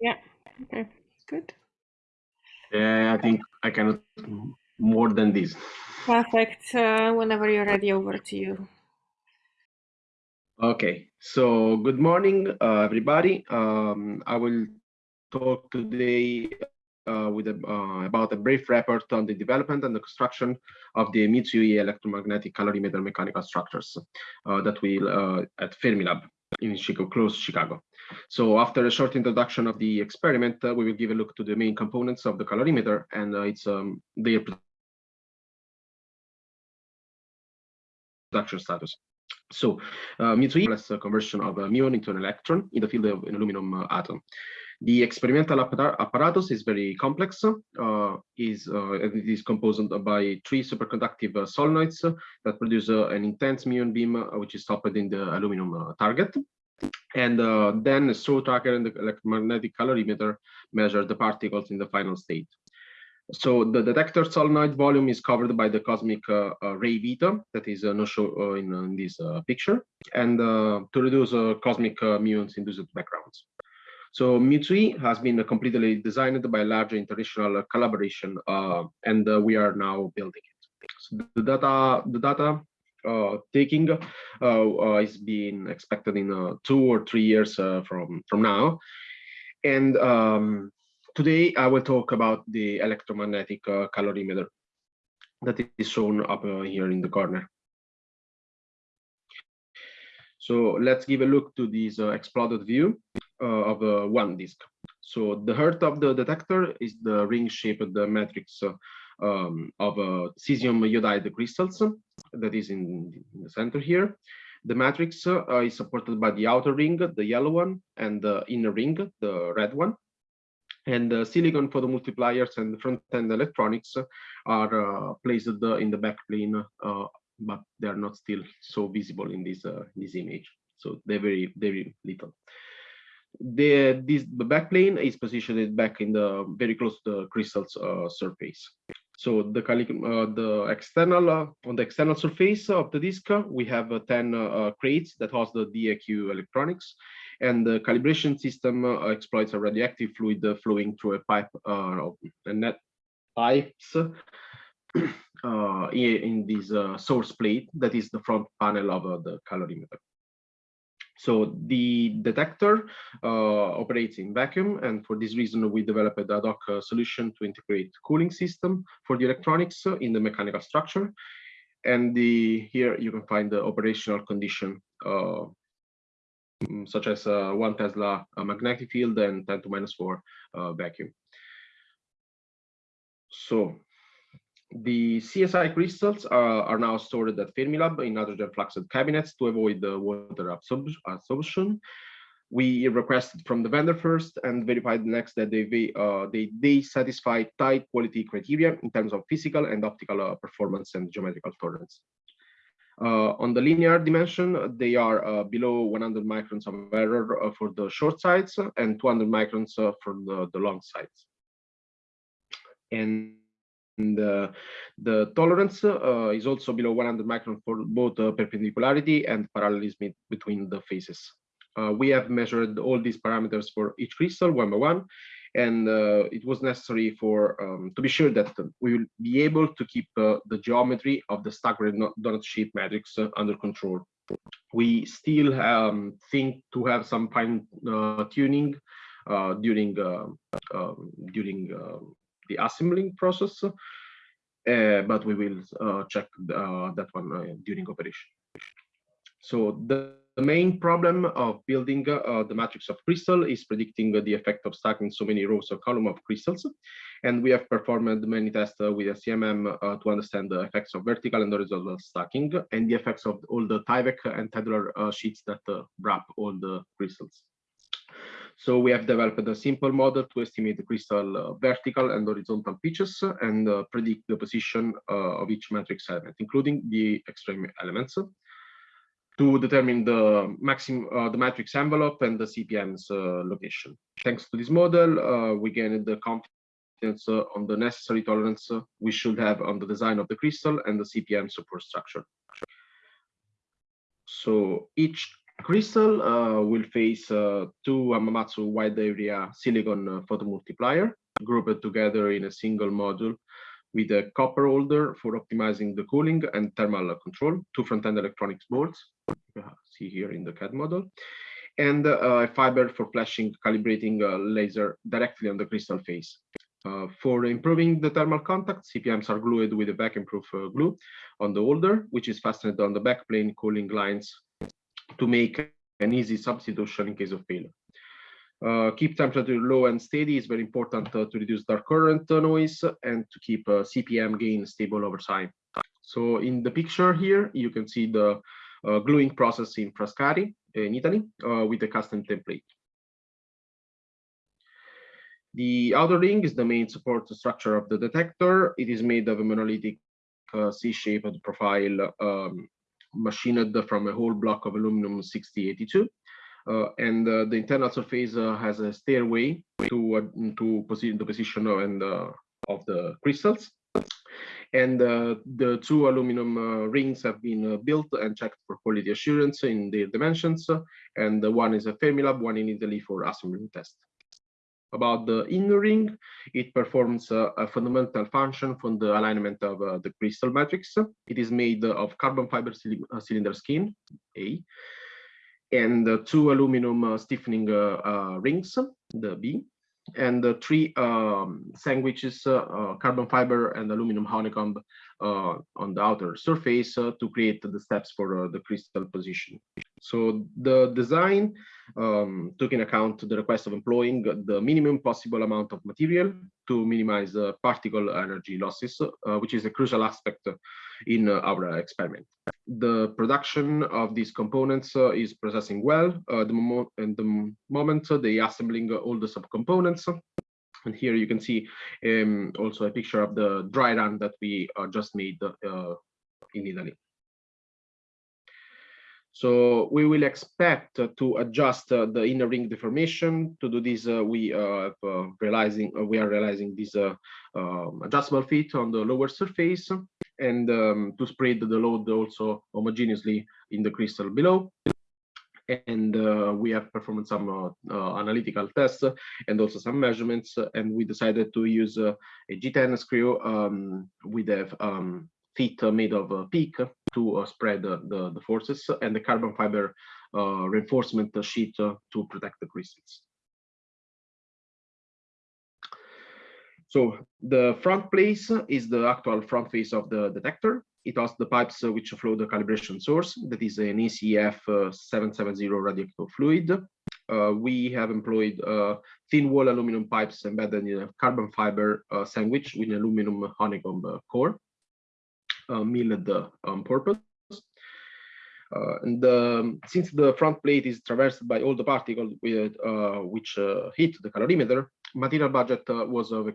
Yeah. Okay. Good. Yeah, I think I cannot more than this. Perfect. Uh, whenever you're ready, over to you. Okay, so good morning, uh, everybody. Um, I will talk today uh, with a, uh, about a brief report on the development and the construction of the Mu2e electromagnetic calorimeter mechanical structures uh, that will uh, at Fermilab in Chicago, close Chicago. So after a short introduction of the experiment, uh, we will give a look to the main components of the calorimeter and uh, its um, their production status. So uh, Mu2e is a conversion of a muon into an electron in the field of an aluminum uh, atom. The experimental apparatus is very complex. Uh, is uh, it is composed by three superconductive uh, solenoids that produce uh, an intense muon beam, which is stopped in the aluminum target. And then a straw tracker and the electromagnetic calorimeter measure the particles in the final state. So the detector solenoid volume is covered by the cosmic uh, uh, ray veto that is uh, not shown uh, in, in, this uh, picture, and uh, to reduce cosmic muons induced backgrounds. So Mu2e has been completely designed by a large international collaboration, and we are now building it. So the data, the data taking is being expected in two or three years from from now, and um, Today, I will talk about the electromagnetic uh, calorimeter that is shown up uh, here in the corner. So let's give a look to this uh, exploded view uh, of uh, one disk. So the heart of the detector is the ring-shaped matrix uh, um, of cesium iodide crystals that is in, the center here. The matrix is supported by the outer ring, the yellow one, and the inner ring, the red one and the silicon photomultipliers and front-end electronics are uh, placed in the backplane, uh, but they are not still so visible in this uh, this image. So they're very very little. The this the backplane is positioned back in the very close to the crystal's uh, surface. So the uh, the external uh, on the external surface of the disk, we have 10 crates that host the DAQ electronics and the calibration system uh, exploits a radioactive fluid uh, flowing through a pipe, uh, a net pipes [clears throat] uh, in this uh, source plate that is the front panel of uh, the calorimeter. So the detector uh, operates in vacuum, and for this reason, we developed a ad hoc uh, solution to integrate cooling system for the electronics uh, in the mechanical structure. And the here you can find the operational condition such as uh, one Tesla magnetic field and 10 to minus 4 uh, vacuum. So the CSI crystals are, are now stored at Fermilab in nitrogen fluxed cabinets to avoid the water absorption. We requested from the vendor first and verified next that they, uh, they, they satisfy tight quality criteria in terms of physical and optical uh, performance and geometrical tolerance. Uh, on the linear dimension, they are uh, below 100 microns of error uh, for the short sides and 200 microns for the, the long sides. And and uh, the tolerance uh, is also below 100 micron for both uh, perpendicularity and parallelism between the faces. Uh, we have measured all these parameters for each crystal one by one, and uh, it was necessary for um, to be sure that we will be able to keep uh, the geometry of the staggered donut shape matrix under control. We still um, think to have some fine tuning during um, during the assembling process, uh, but we will uh, check uh, that one during operation. So the, the, main problem of building the matrix of crystal is predicting the effect of stacking so many rows or column of crystals. And we have performed many tests with SCMM to understand the effects of vertical and horizontal stacking and the effects of all the Tyvek and tabular sheets that wrap all the crystals. So we have developed a simple model to estimate the crystal uh, vertical and horizontal pitches and uh, predict the position uh, of each matrix element, including the extreme elements to determine the maximum uh, the matrix envelope and the SIPM's uh, location. Thanks to this model, uh, we gained the confidence on the necessary tolerance we should have on the design of the crystal and the SIPM support structure. So each Crystal uh, will face uh, two Hamamatsu wide area silicon uh, photomultiplier grouped together in a single module with a copper holder for optimizing the cooling and thermal control, two front-end electronics boards, see here in the CAD model, and uh, a fiber for flashing calibrating uh, laser directly on the crystal face. Uh, for improving the thermal contact, SIPMs are glued with a vacuum-proof glue on the holder, which is fastened on the backplane cooling lines to make an easy substitution in case of failure. Uh, keep temperature low and steady is very important uh, to reduce dark current uh, noise and to keep uh, SIPM gain stable over time. So in the picture here, you can see the uh, gluing process in Frascati in Italy uh, with a custom template. The outer ring is the main support structure of the detector. It is made of a monolithic C-shaped profile um, machined from a whole block of aluminum 6082. Uh, and uh, the internal surface uh, has a stairway to uh, to position the position of, and uh, of the crystals. And uh, the two aluminum rings have been built and checked for quality assurance in their dimensions. and one is a Fermilab, one in Italy for assembly test about the inner ring. It performs uh, a fundamental function from the alignment of uh, the crystal matrix. It is made of carbon fiber uh, cylinder skin, A, and two aluminum stiffening rings, the B, and uh, three um, sandwiches, uh, uh, carbon fiber and aluminum honeycomb on the outer surface to create the steps for the crystal position. So the design um, took in account the request of employing the minimum possible amount of material to minimize uh, particle energy losses, uh, which is a crucial aspect in uh, our experiment. The production of these components uh, is processing well. Uh, the moment, and the moment they assembling uh, all the subcomponents, and here you can see um, also a picture of the dry run that we just made in Italy. So we will expect uh, to adjust uh, the inner ring deformation. To do this, uh, we are realizing we are realizing this um, adjustable fit on the lower surface and um, to spread the load also homogeneously in the crystal below and uh, we have performed some uh, uh, analytical tests and also some measurements and we decided to use a G10 screw um, with a um, feet made of uh, PEEK to uh, spread the, the, forces and the carbon fiber uh, reinforcement sheet to protect the crystals. So the front place is the actual front face of the detector. It has the pipes which flow the calibration source, that is an ECF 770 radioactive fluid. Uh, we have employed uh, thin wall aluminum pipes embedded in a carbon fiber uh, sandwich with an aluminum honeycomb core uh, milled on purpose. Uh, and um, since the front plate is traversed by all the particles with, uh, which hit the calorimeter, material budget was of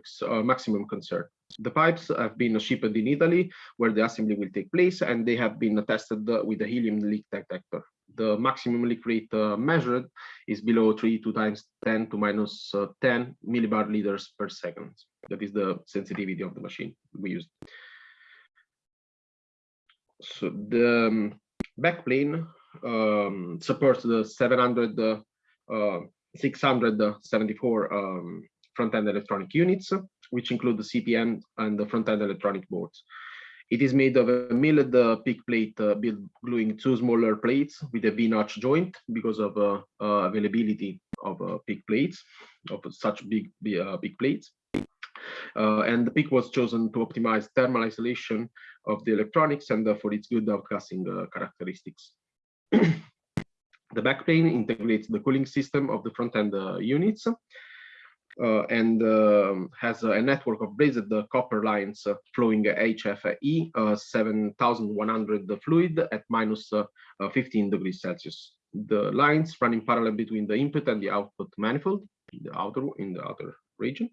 maximum concern. The pipes have been shipped in Italy, where the assembly will take place, and they have been tested with a helium leak detector. the maximum leak rate uh, measured is below 3 2 times 10 to minus uh, 10 millibar liters per second. That is the sensitivity of the machine we used. So the um, backplane um, supports the 700, uh, uh, 674 um, front-end electronic units, which include the SIPM and the front-end electronic boards. It is made of a milled uh, PEEK plate uh, built gluing two smaller plates with a V-notch joint because of uh, uh, availability of uh, PEEK plates, of such big, big plates. Uh, and the PEEK was chosen to optimize thermal isolation of the electronics and uh, for its good outgassing uh, characteristics. [clears throat] the backplane integrates the cooling system of the front-end uh, units uh, and um, has a network of braided uh, copper lines uh, flowing HFE uh, 7100 fluid at minus uh, uh, 15 degrees Celsius. The lines run in parallel between the input and the output manifold, the outer in the outer region,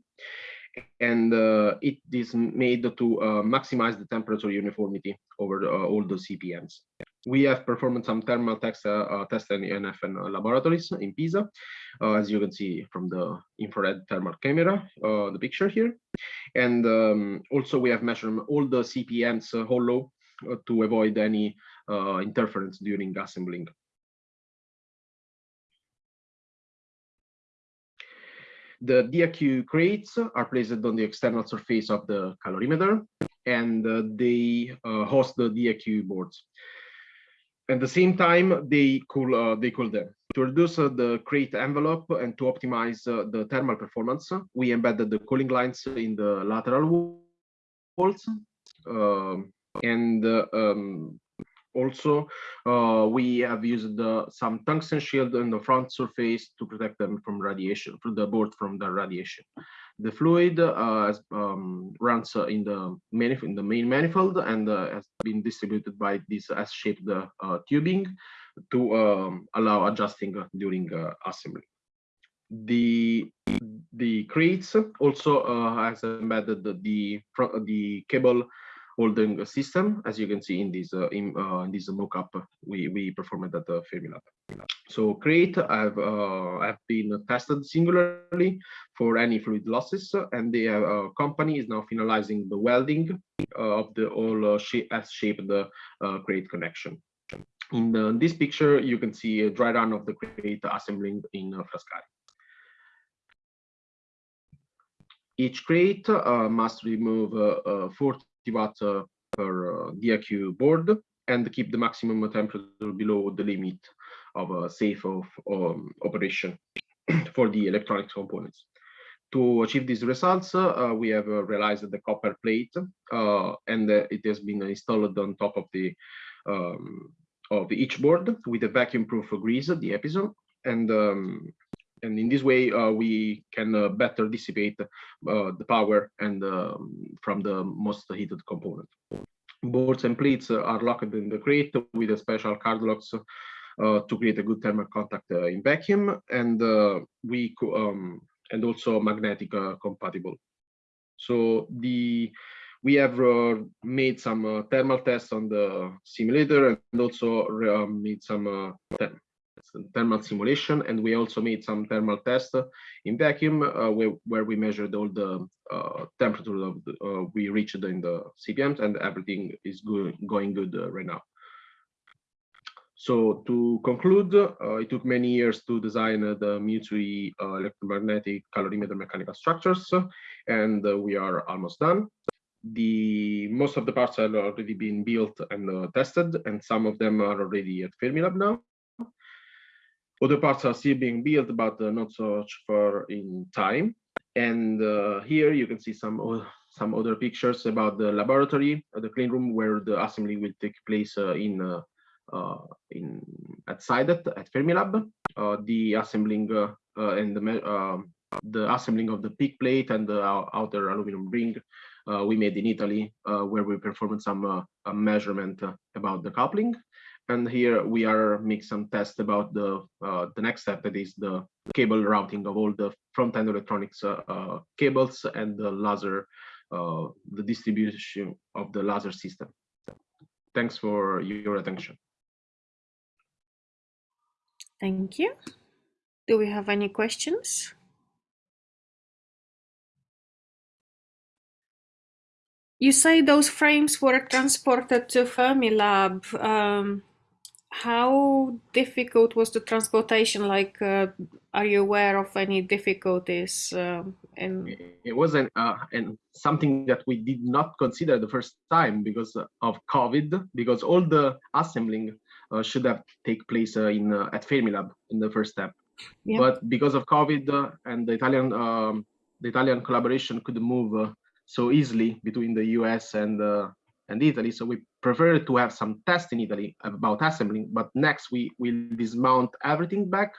and uh, it is made to uh, maximize the temperature uniformity over uh, all the SIPMs. We have performed some thermal tests, uh, uh, tests in INFN laboratories in Pisa, uh, as you can see from the infrared thermal camera, uh, the picture here. And um, also we have measured all the SIPMs uh, hollow uh, to avoid any uh, interference during assembling. The DAQ crates are placed on the external surface of the calorimeter and uh, they uh, host the DAQ boards. At the same time, they cool uh, they cool them. To reduce uh, the crate envelope and to optimize uh, the thermal performance, we embedded the cooling lines in the lateral walls. Um, and um, also, uh, we have used uh, some tungsten shield on the front surface to protect them from radiation, from the board from the radiation. The fluid uh, um, runs uh, in the in the main manifold and uh, has been distributed by this S-shaped uh, tubing to um, allow adjusting during assembly. The the crates also has embedded the, the cable holding system, as you can see in this uh, in, uh, in this mock-up we we performed at the Fermilab. So crate have uh, have been tested singularly for any fluid losses, and the uh, company is now finalizing the welding uh, of the all uh, shape as shaped the uh, crate connection. In the, this picture, you can see a dry run of the crate assembling in uh, Frascati. Each crate uh, must remove uh, uh, 40 watt uh, per uh, DAQ board and keep the maximum temperature below the limit of a safe of um, operation [clears throat] for the electronic components. To achieve these results, uh, we have uh, realized the copper plate uh, and uh, it has been installed on top of the um, of each board with a vacuum-proof grease, the Apiezon, and um, and in this way uh, we can uh, better dissipate uh, the power and um, from the most heated component. Boards and plates are locked in the crate with a special card locks uh, to create a good thermal contact uh, in vacuum, and uh, we um, and also magnetic compatible. So the we have uh, made some uh, thermal tests on the simulator and also uh, made some thermal simulation and we also made some thermal tests in vacuum where, where we measured all the temperature of the, we reached in the SIPMs and everything is good, going good right now. So to conclude, uh, it took many years to design uh, the uh, electromagnetic calorimeter mechanical structures, and we are almost done the most of the parts are already been built and uh, tested, and some of them are already at Fermilab now. Other parts are still being built, but uh, not so far in time. And uh, here you can see some some other pictures about the laboratory, the clean room where the assembly will take place uh, in uh, in at SIDET at Fermilab. Uh, the assembling and the um, the assembling of the PEEK plate and the outer aluminum ring uh, we made in Italy, uh, where we performed some uh, measurement about the coupling. And here we are make some tests about the uh, the next step, that is the cable routing of all the front-end electronics uh, uh, cables and the laser, the distribution of the laser system. Thanks for your attention. Thank you. Do we have any questions? You say those frames were transported to Fermilab. Um, how difficult was the transportation? Like, uh, are you aware of any difficulties? Um, in... It wasn't uh, and something that we did not consider the first time because of COVID, because all the assembling uh, should have take place uh, in uh, at Fermilab in the first step. Yeah. But because of COVID uh, and the Italian um, the Italian collaboration could move so easily between the US and and Italy. So we prefer to have some tests in Italy about assembling, but next we will dismount everything back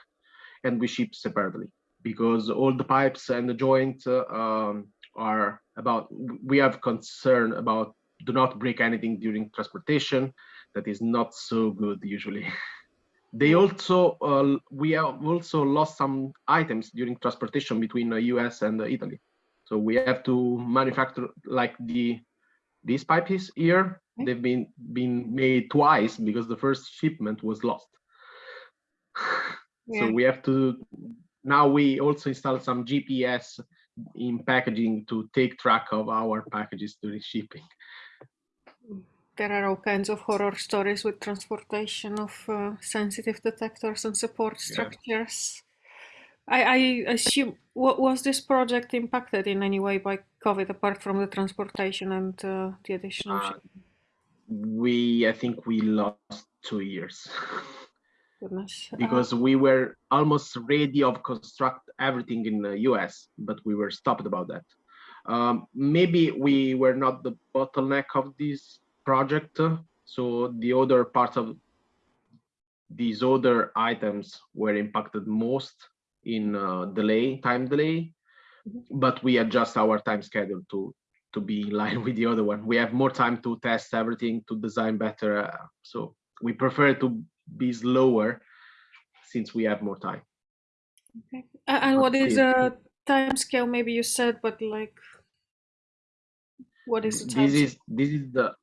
and we ship separately because all the pipes and the joints uh, um, are about, we have concern about do not break anything during transportation. That is not so good usually. [laughs] they also, uh, we have also lost some items during transportation between the US and Italy. So we have to manufacture like the these pipes here, they've been been made twice because the first shipment was lost. [sighs] Yeah. So we have to, now we also install some GPS in packaging to take track of our packages during shipping. There are all kinds of horror stories with transportation of uh, sensitive detectors and support structures. I, I assume, was this project impacted in any way by COVID apart from the transportation and uh, the additional? Uh, we, I think we lost two years. [laughs] Goodness. because we were almost ready of construct everything in the US, but we were stopped about that. Um, maybe we were not the bottleneck of this project. So the other parts of these other items were impacted most in uh, delay, time delay, mm-hmm. but we adjust our time schedule to to be in line [laughs] with the other one. We have more time to test everything, to design better. Uh, so we prefer to be slower since we have more time. Okay. And what is a time scale? Maybe you said, but like, what is the time? This is this is the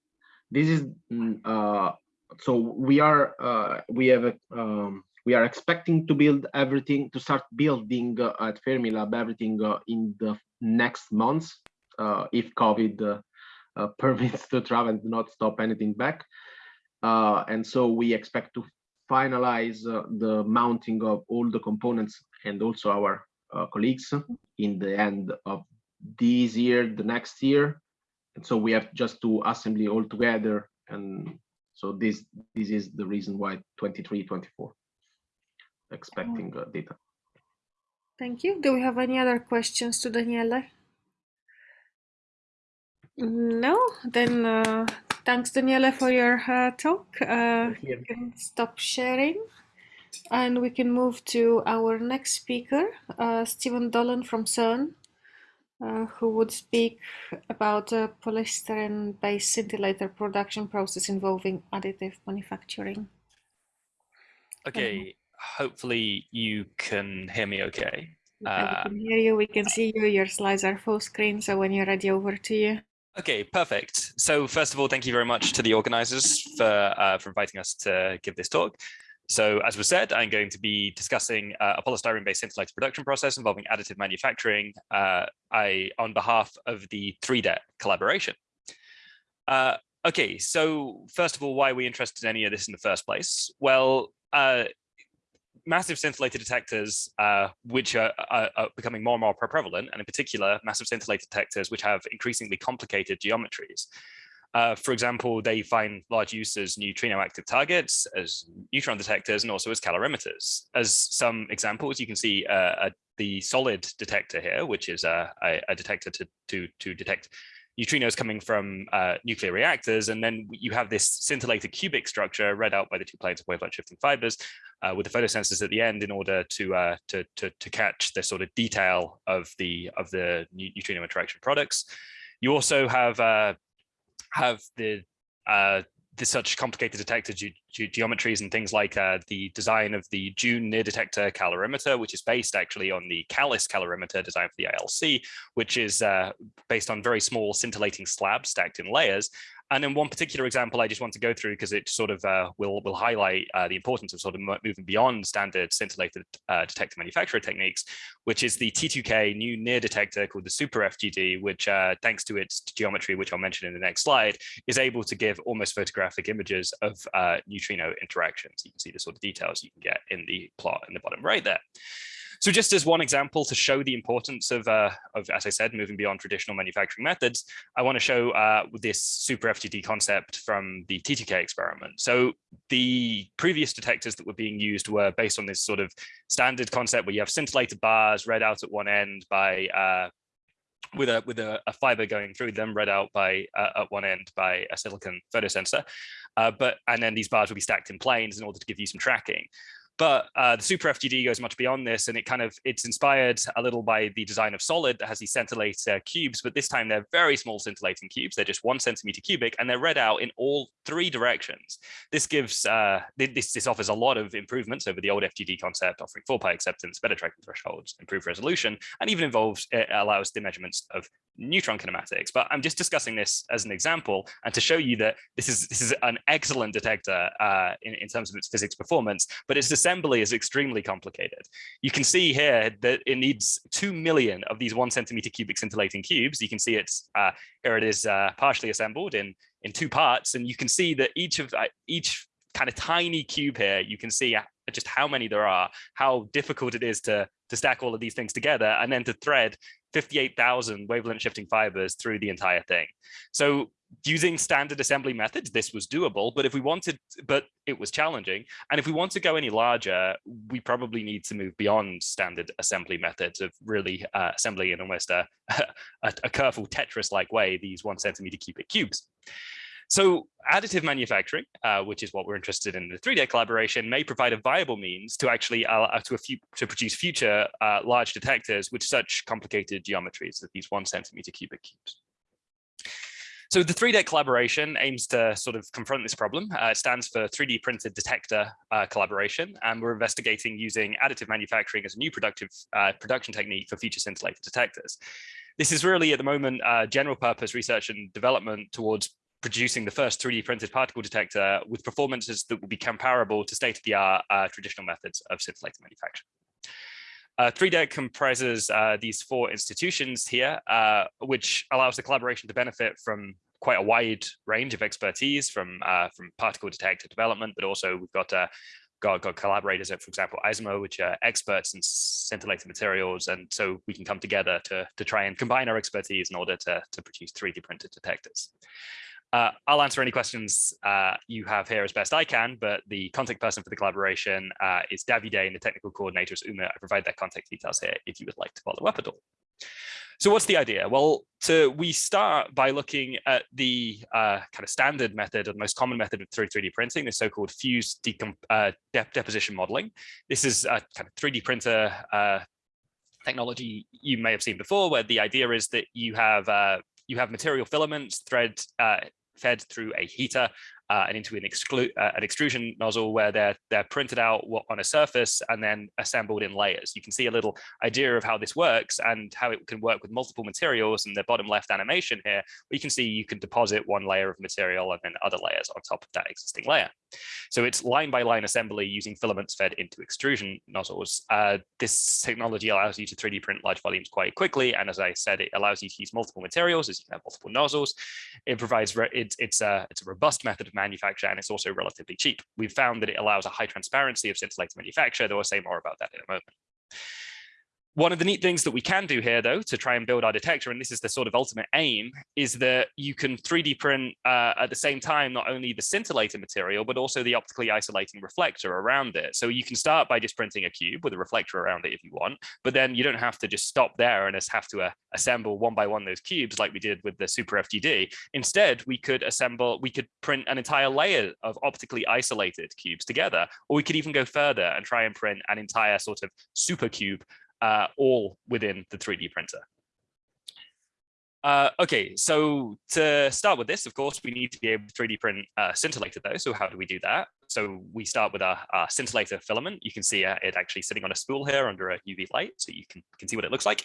this is mm, uh so we are uh we have a um we are expecting to build everything to start building uh, at Fermilab everything uh, in the next months if COVID uh, uh, [laughs] permits to travel and not stop anything back. Uh, and so we expect to finalize the mounting of all the components and also our colleagues in the end of this year, the next year. And so we have just to assembly all together. And so this this is the reason why 23, 24 expecting uh, data. Thank you. Do we have any other questions to Daniele? No, then uh, thanks Daniele for your uh, talk. Uh, you can stop sharing and we can move to our next speaker, uh, Stephen Dolan from CERN, uh, who would speak about a polystyrene-based scintillator production process involving additive manufacturing. Okay, hopefully you can hear me okay. Uh, we can hear you, we can see you, your slides are full screen, so when you're ready, over to you. Okay, perfect. So first of all, thank you very much to the organizers for, uh, for inviting us to give this talk. So as was said, I'm going to be discussing uh, a polystyrene-based scintillator production process involving additive manufacturing uh, I, on behalf of the 3DET collaboration. Uh, okay, so first of all, why are we interested in any of this in the first place? Well, uh, massive scintillator detectors, uh, which are, are, are, becoming more and more prevalent, and in particular, massive scintillator detectors, which have increasingly complicated geometries. Uh, for example, they find large use as neutrino active targets, as neutron detectors, and also as calorimeters. As some examples, you can see uh, a, the solid detector here, which is a, a detector to, to, to detect neutrinos coming from uh, nuclear reactors. And then you have this scintillated cubic structure read out by the two planes of wavelength shifting fibers uh, with the photosensors at the end in order to, uh, to, to, to, catch the sort of detail of the, of the neutrino interaction products. You also have, uh, have the uh, the such complicated detector ge ge geometries and things like uh, the design of the DUNE near detector calorimeter, which is based actually on the CALICE calorimeter designed for the ILC, which is uh, based on very small scintillating slabs stacked in layers. And then one particular example I just want to go through because it sort of uh, will, will highlight uh, the importance of sort of moving beyond standard scintillator uh, detector manufacturer techniques, which is the T2K new near detector called the Super FGD, which uh, thanks to its geometry, which I'll mention in the next slide, is able to give almost photographic images of uh, neutrino interactions. You can see the sort of details you can get in the plot in the bottom right there. So just as one example to show the importance of, uh, of, as I said, moving beyond traditional manufacturing methods, I want to show uh, this super FGD concept from the T2K experiment. So the previous detectors that were being used were based on this sort of standard concept where you have scintillator bars read out at one end by uh, with a with a, a, fiber going through them read out by uh, at one end by a silicon photosensor uh, but and then these bars will be stacked in planes in order to give you some tracking but uh, the Super FGD goes much beyond this, and it kind of it's inspired a little by the design of SoLid that has these scintillator cubes, but this time they're very small scintillating cubes. They're just one centimeter cubic, and they're read out in all three directions. This gives uh, this this offers a lot of improvements over the old FGD concept, offering four pi acceptance, better tracking thresholds, improved resolution, and even involves it allows the measurements of neutron kinematics. But I'm just discussing this as an example and to show you that this is this is an excellent detector uh, in, in terms of its physics performance, but its assembly is extremely complicated. You can see here that it needs 2 million of these one centimeter cubic scintillating cubes. You can see it's uh, here it is uh, partially assembled in, in two parts. And you can see that each of uh, each kind of tiny cube here, you can see just how many there are, how difficult it is to, to stack all of these things together and then to thread 58,000 wavelength shifting fibers through the entire thing. So using standard assembly methods, this was doable, but if we wanted, but it was challenging. And if we want to go any larger, we probably need to move beyond standard assembly methods of really uh, assembling in almost a, [laughs] a, a careful Tetris-like way, these one centimeter cubic cubes. So additive manufacturing, uh, which is what we're interested in the 3D collaboration, may provide a viable means to actually uh, to, to produce future uh, large detectors with such complicated geometries as these one centimeter cubic cubes. So the 3D collaboration aims to sort of confront this problem. Uh, it stands for 3D printed detector uh, collaboration, and we're investigating using additive manufacturing as a new productive uh, production technique for future scintillator detectors. This is really at the moment uh, general purpose research and development towards producing the first 3D printed particle detector with performances that will be comparable to state-of-the-art uh, traditional methods of scintillator manufacture. Uh, 3DET comprises uh, these four institutions here, uh, which allows the collaboration to benefit from quite a wide range of expertise from uh, from particle detector development, but also we've got uh, got, got collaborators at, for example, ISMA, which are experts in scintillator materials. And so we can come together to, to try and combine our expertise in order to, to produce 3D printed detectors. Uh, I'll answer any questions uh, you have here as best I can, but the contact person for the collaboration uh, is Davide and the technical coordinator is Umut. I provide their contact details here if you would like to follow up at all. So what's the idea? Well, to, we start by looking at the uh, kind of standard method or the most common method of 3D printing, the so-called fused uh, dep deposition modeling. This is a kind of 3D printer uh, technology you may have seen before, where the idea is that you have you have material filaments thread uh, fed through a heater uh, and into an, exclu uh, an extrusion nozzle where they're they're printed out on a surface and then assembled in layers. You can see a little idea of how this works and how it can work with multiple materials. In the bottom left animation here, you can see you can deposit one layer of material and then other layers on top of that existing layer. So it's line by line assembly using filaments fed into extrusion nozzles. Uh, this technology allows you to 3D print large volumes quite quickly. And as I said, it allows you to use multiple materials as you can have multiple nozzles. It provides, it, it's, a, it's a robust method of manufacture and it's also relatively cheap. We've found that it allows a high transparency of scintillator manufacture, though I'll say more about that in a moment. One of the neat things that we can do here, though, to try and build our detector, and this is the sort of ultimate aim, is that you can 3D print uh, at the same time not only the scintillator material, but also the optically isolating reflector around it. So you can start by just printing a cube with a reflector around it if you want, but then you don't have to just stop there and just have to uh, assemble one by one those cubes like we did with the Super FGD. Instead, we could assemble, we could print an entire layer of optically isolated cubes together, or we could even go further and try and print an entire sort of super cube uh, all within the 3D printer. Uh, okay, so to start with this, of course, we need to be able to 3D print uh, scintillator though. So how do we do that? so we start with our, our scintillator filament. You can see uh, it actually sitting on a spool here under a UV light, so you can, can see what it looks like.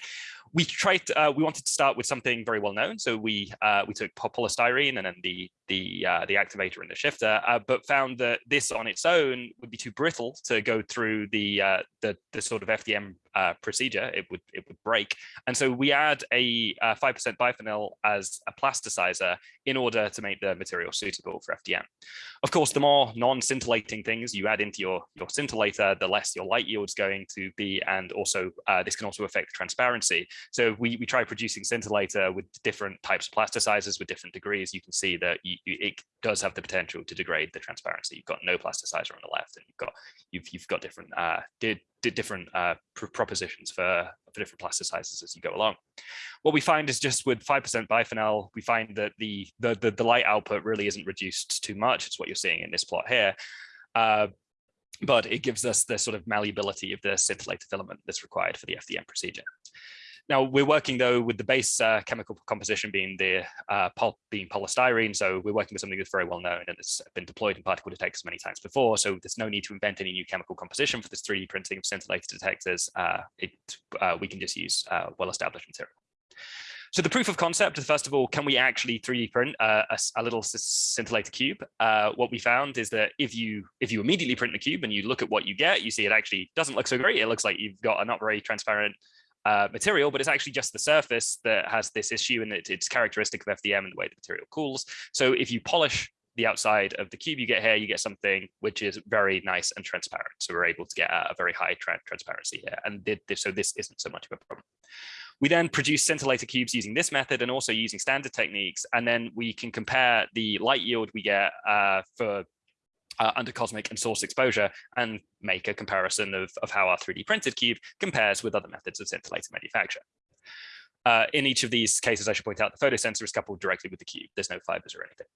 We tried, uh, we wanted to start with something very well known. So we uh, we took polystyrene and then the the uh, the activator and the shifter, but found that this on its own would be too brittle to go through the the, the sort of FDM uh, procedure. It would it would break, and so we add a five percent biphenyl as a plasticizer in order to make the material suitable for FDM. Of course, the more non-scintillating things you add into your your scintillator, the less your light yield is going to be, and also uh, this can also affect transparency. So we we try producing scintillator with different types of plasticizers with different degrees. You can see that you, you, it does have the potential to degrade the transparency. You've got no plasticizer on the left, and you've got you've you've got different uh, different uh, pr propositions for for different plasticizers as you go along. What we find is just with five percent biphenyl, we find that the, the the the light output really isn't reduced too much. It's what you're seeing in this plot here. Uh, but it gives us the sort of malleability of the scintillator filament that's required for the FDM procedure. Now we're working though with the base uh, chemical composition being the uh, being polystyrene. So we're working with something that's very well known and it's been deployed in particle detectors many times before. So there's no need to invent any new chemical composition for this 3D printing of scintillator detectors. Uh, it, uh, we can just use uh, well-established material. So the proof of concept, first of all, can we actually 3D print uh, a, a, little scintillator cube? Uh, what we found is that if you if you immediately print the cube and you look at what you get, you see it actually doesn't look so great. It looks like you've got a not very transparent uh, material, but it's actually just the surface that has this issue and it, it's characteristic of FDM and the way the material cools. So if you polish the outside of the cube you get here, you get something which is very nice and transparent. So we're able to get a, very high tra transparency here. And so this isn't so much of a problem. We then produce scintillator cubes using this method and also using standard techniques. And then we can compare the light yield we get uh, for uh, under cosmic and source exposure and make a comparison of, of how our 3D printed cube compares with other methods of scintillator manufacture. Uh, in each of these cases, I should point out the photosensor is coupled directly with the cube. There's no fibers or anything.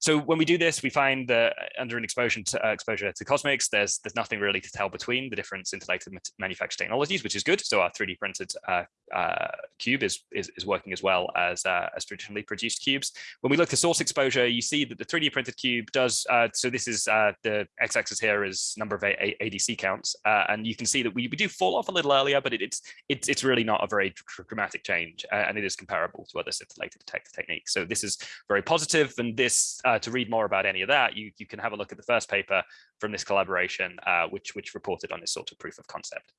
So when we do this, we find that under an exposure to, uh, exposure to cosmics, there's there's nothing really to tell between the different scintillator manufactured technologies, which is good. So our 3D printed uh, uh, cube is, is, is working as well as uh, as traditionally produced cubes. When we look at source exposure, you see that the 3D printed cube does. Uh, so this is uh, the x-axis here is number of a a ADC counts, and you can see that we, we do fall off a little earlier, but it, it's it's it's really not a very dramatic change, and it is comparable to other scintillator detector techniques. So this is very positive, and this uh, to read more about any of that, you, you can have a look at the first paper from this collaboration, uh, which, which reported on this sort of proof of concept.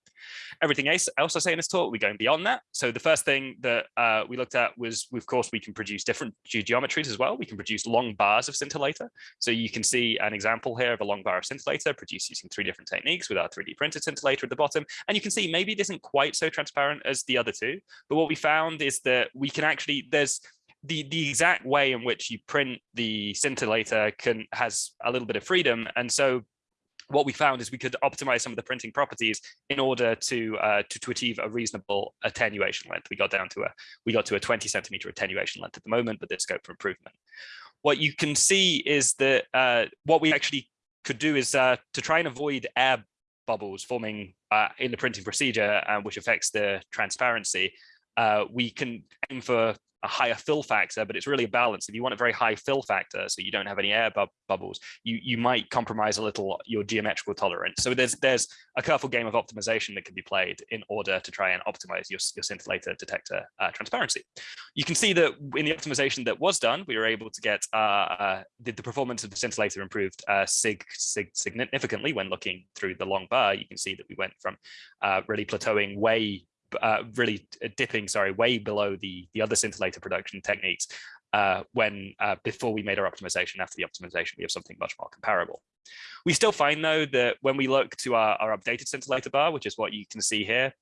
Everything else, else I say in this talk, we're going beyond that. So the first thing that uh, we looked at was, of course, we can produce different ge geometries as well. We can produce long bars of scintillator. So you can see an example here of a long bar of scintillator produced using three different techniques with our 3D printed scintillator at the bottom. And you can see maybe it isn't quite so transparent as the other two, but what we found is that we can actually, there's the the exact way in which you print the scintillator can has a little bit of freedom and so what we found is we could optimize some of the printing properties in order to uh, to, to achieve a reasonable attenuation length. We got down to a we got to a 20 centimeter attenuation length at the moment, but there's scope for improvement. What you can see is that uh, what we actually could do is uh, to try and avoid air bubbles forming uh, in the printing procedure, uh, which affects the transparency. Uh, we can aim for a higher fill factor, but it's really a balance. If you want a very high fill factor, so you don't have any air bu bubbles, you you might compromise a little your geometrical tolerance. So there's there's a careful game of optimization that can be played in order to try and optimize your, your scintillator detector uh, transparency. You can see that in the optimization that was done, we were able to get uh, uh, the, the, performance of the scintillator improved uh, sig, sig, significantly when looking through the long bar. You can see that we went from uh, really plateauing way uh, really dipping, sorry, way below the the other scintillator production techniques uh, when uh, before we made our optimization. After the optimization, we have something much more comparable. We still find though that when we look to our, our updated scintillator bar, which is what you can see here,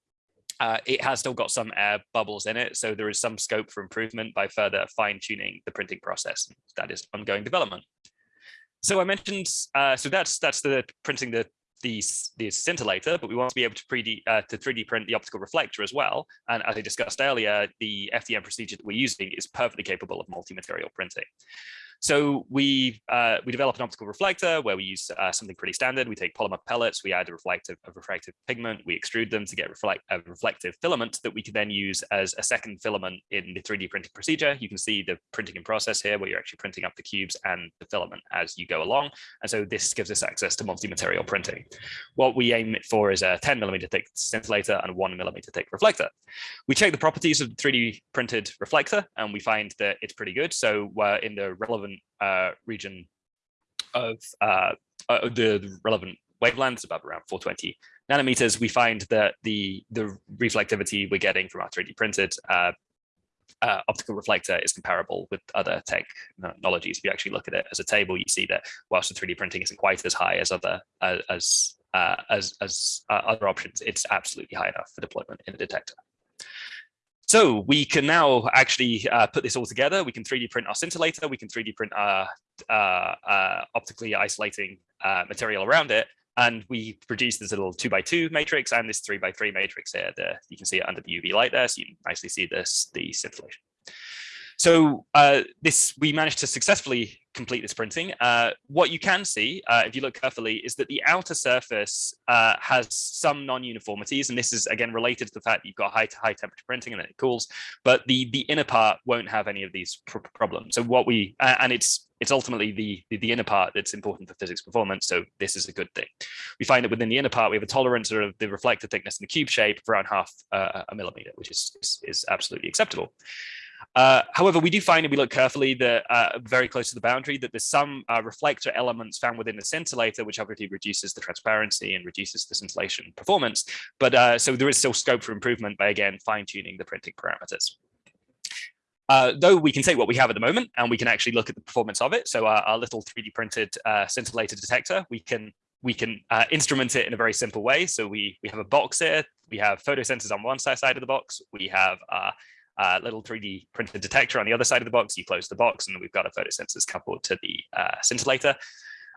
uh, it has still got some air bubbles in it, so there is some scope for improvement by further fine tuning the printing process. That is ongoing development. So I mentioned, uh, so that's that's the printing the the, the scintillator, but we want to be able to, 3D, uh, to 3D print the optical reflector as well. And as I discussed earlier, the FDM procedure that we're using is perfectly capable of multi-material printing. So we uh, we develop an optical reflector where we use uh, something pretty standard. We take polymer pellets, we add a reflective a refractive pigment, we extrude them to get reflect a reflective filament that we can then use as a second filament in the 3D printing procedure. You can see the printing in process here where you're actually printing up the cubes and the filament as you go along. And so this gives us access to multi-material printing. What we aim for is a 10 millimeter thick scintillator and one millimeter thick reflector. We check the properties of the 3D printed reflector and we find that it's pretty good. So we're in the relevant uh, region of uh, uh, the relevant wavelengths above around 420 nanometers, we find that the the reflectivity we're getting from our 3D printed uh, uh, optical reflector is comparable with other technologies. If you actually look at it as a table, you see that whilst the 3D printing isn't quite as high as other uh, as uh, as as uh, other options, it's absolutely high enough for deployment in a detector. So we can now actually uh, put this all together. We can 3D print our scintillator. We can 3D print our uh, uh, optically isolating uh, material around it. And we produce this little two by two matrix and this three by three matrix here. The, you can see it under the UV light there. So you can nicely see this, the scintillation. So uh, this we managed to successfully complete this printing. Uh, what you can see, uh, if you look carefully, is that the outer surface uh, has some non-uniformities, and this is again related to the fact that you've got high to high temperature printing and then it cools. But the the inner part won't have any of these pr problems. So what we and it's it's ultimately the, the, the inner part that's important for physics performance. So this is a good thing. We find that within the inner part we have a tolerance of the reflector thickness in the cube shape of around half uh, a millimeter, which is, is is absolutely acceptable. Uh, however, we do find if we look carefully that uh, very close to the boundary that there's some uh, reflector elements found within the scintillator, which obviously reduces the transparency and reduces the scintillation performance. But uh, so there is still scope for improvement by again fine tuning the printing parameters. Uh, though we can say what we have at the moment and we can actually look at the performance of it. So our, our little 3D printed uh, scintillator detector, we can we can uh, instrument it in a very simple way. So we we have a box here. We have photosensors on one side of the box. We have uh, uh, little 3D printed detector on the other side of the box. You close the box and we've got a photosensors coupled to the uh, scintillator.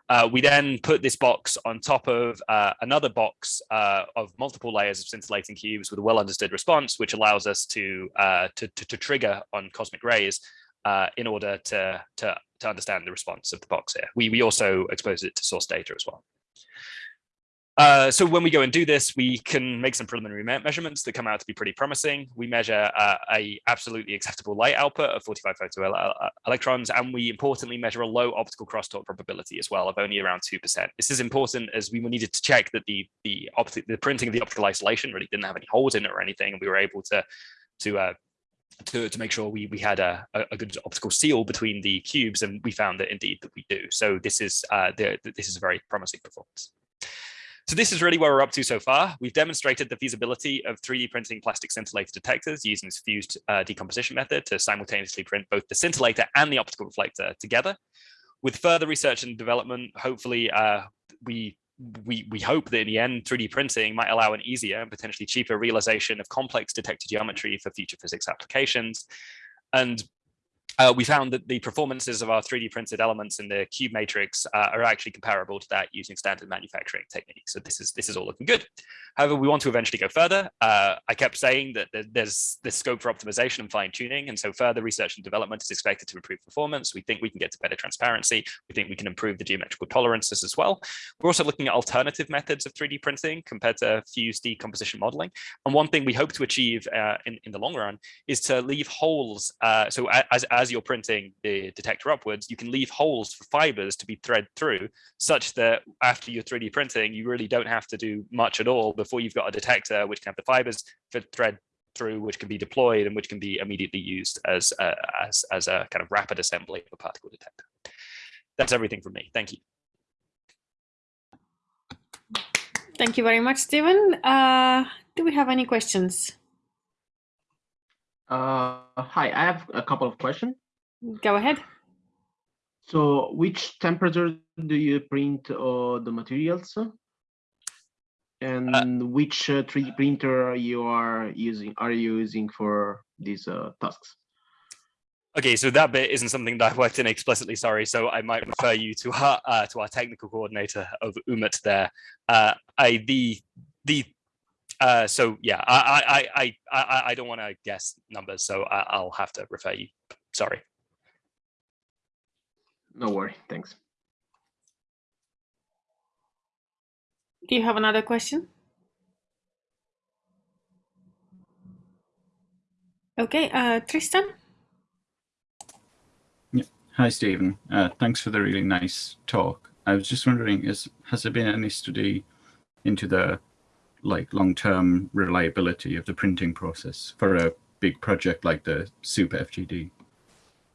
Uh, we then put this box on top of uh, another box uh, of multiple layers of scintillating cubes with a well understood response, which allows us to, uh, to, to, to, trigger on cosmic rays in order to, to, to understand the response of the box here. We, we also expose it to source data as well. Uh, so when we go and do this, we can make some preliminary me measurements that come out to be pretty promising. We measure uh, a absolutely acceptable light output of 45 photo uh, electrons, and we importantly measure a low optical crosstalk probability as well of only around 2%. This is important as we needed to check that the the, the printing of the optical isolation really didn't have any holes in it or anything, and we were able to to uh, to, to make sure we, we had a, a good optical seal between the cubes, and we found that indeed that we do. So this is uh, the, this is a very promising performance. So this is really where we're up to so far. We've demonstrated the feasibility of 3D printing plastic scintillator detectors using this fused uh, decomposition method to simultaneously print both the scintillator and the optical reflector together. With further research and development, hopefully uh, we we, we hope that in the end, 3D printing might allow an easier and potentially cheaper realization of complex detector geometry for future physics applications. And uh, we found that the performances of our 3D printed elements in the cube matrix uh, are actually comparable to that using standard manufacturing techniques. So this is this is all looking good. However, we want to eventually go further. Uh, I kept saying that there's this scope for optimization and fine tuning. And so further research and development is expected to improve performance. We think we can get to better transparency. We think we can improve the geometrical tolerances as well. We're also looking at alternative methods of 3D printing compared to fused decomposition modeling. And one thing we hope to achieve uh, in, in the long run is to leave holes. Uh, so as, as you're printing the detector upwards, you can leave holes for fibers to be thread through such that after you're 3D printing, you really don't have to do much at all before you've got a detector which can have the fibers for thread through, which can be deployed and which can be immediately used as a, as, as a kind of rapid assembly of a particle detector. That's everything from me. Thank you. Thank you very much, Stephen. Uh, do we have any questions? Uh, hi, I have a couple of questions. Go ahead. So which temperature do you print uh, the materials? And uh, which uh, 3D printer you are using are you using for these uh, tasks? Okay, so that bit isn't something that I worked in explicitly, sorry. So I might refer you to our uh, to our technical coordinator of Umut there. Uh, I the the uh, so yeah, I I I I I don't want to guess numbers, so I, I'll have to refer you. Sorry. No worry, thanks. Do you have another question? Okay, uh, Tristan? Hi, Stephen. Uh, thanks for the really nice talk. I was just wondering, is has there been any study into the like long-term reliability of the printing process for a big project like the Super FGD?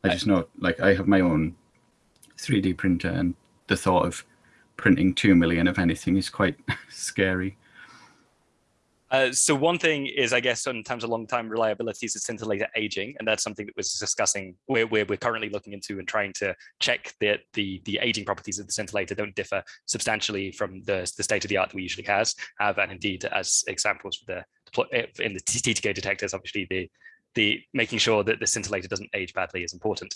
I just know, like, I have my own 3D printer, and the thought of printing two million of anything is quite [laughs] scary. Uh, so one thing is, I guess, in terms of long-time reliability is the scintillator aging, and that's something that we're discussing. We're, we're, we're currently looking into and trying to check that the the aging properties of the scintillator don't differ substantially from the, the state of the art that we usually has have, and indeed, as examples for the in the T2K detectors, obviously the the making sure that the scintillator doesn't age badly is important.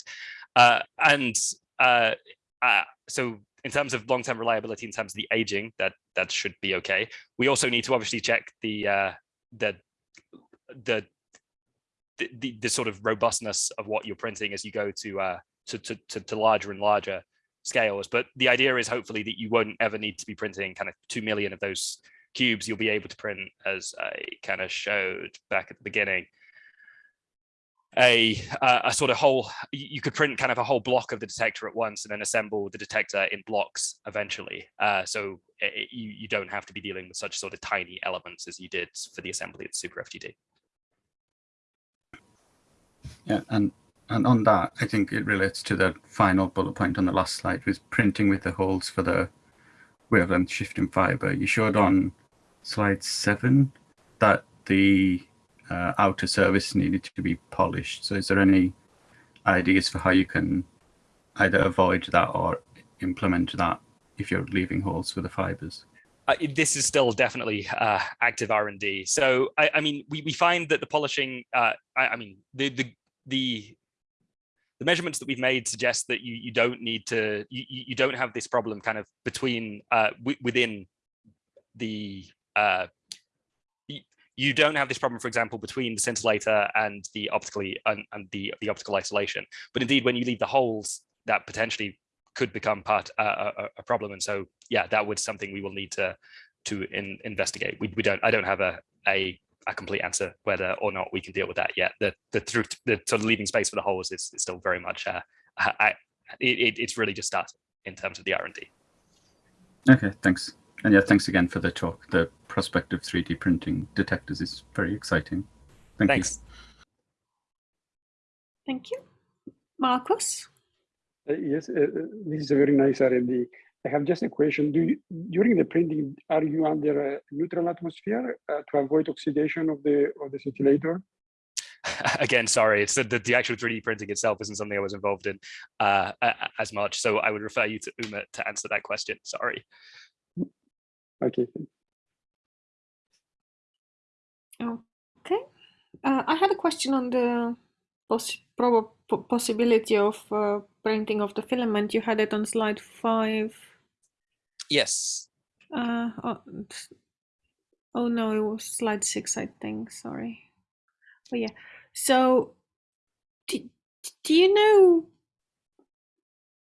Uh, and uh, uh, so in terms of long-term reliability, in terms of the aging, that that should be okay. We also need to obviously check the uh, the, the the the sort of robustness of what you're printing as you go to uh, to, to to to larger and larger scales. But the idea is hopefully that you won't ever need to be printing kind of two million of those cubes. You'll be able to print, as I kind of showed back at the beginning, a, a sort of whole, you could print kind of a whole block of the detector at once and then assemble the detector in blocks eventually. Uh, so it, you, you don't have to be dealing with such sort of tiny elements as you did for the assembly the Super FGD. Yeah, and and on that, I think it relates to the final bullet point on the last slide with printing with the holes for the wavelength shifting fiber. You showed on slide seven that the uh, outer surface needed to be polished. So is there any ideas for how you can either avoid that or implement that if you're leaving holes for the fibers? Uh, this is still definitely uh, active R&D. So I, I, mean, we, we find that the polishing, uh, I, I, mean, the, the, the, the measurements that we've made suggest that you, you don't need to, you, you don't have this problem kind of between, uh, within the uh, you don't have this problem, for example, between the scintillator and the optically and, and the, the optical isolation. But indeed, when you leave the holes, that potentially could become part uh, a, a, problem. And so, yeah, that would something we will need to to in, investigate. We, we don't. I don't have a, a a complete answer whether or not we can deal with that yet. The the through the sort of leaving space for the holes is, is still very much. Uh, I, it, it's really just started in terms of the R and D. Okay, thanks. And yeah, thanks again for the talk. The prospect of 3D printing detectors is very exciting. Thank Thanks. you. Thank you. Marcus? Uh, yes, uh, uh this is a very nice R&D. I have just a question. Do you, during the printing, are you under a neutral atmosphere uh, to avoid oxidation of the of the scintillator? [laughs] Again, sorry, it's the, the, the, actual 3D printing itself isn't something I was involved in uh, as much. So I would refer you to Umut to answer that question. Sorry. Okay. Okay. Uh, I had a question on the poss possibility of uh, printing of the filament. You had it on slide five. Yes. Uh, oh, oh no, it was slide six, I think. Sorry. Oh yeah. So, do, do you know?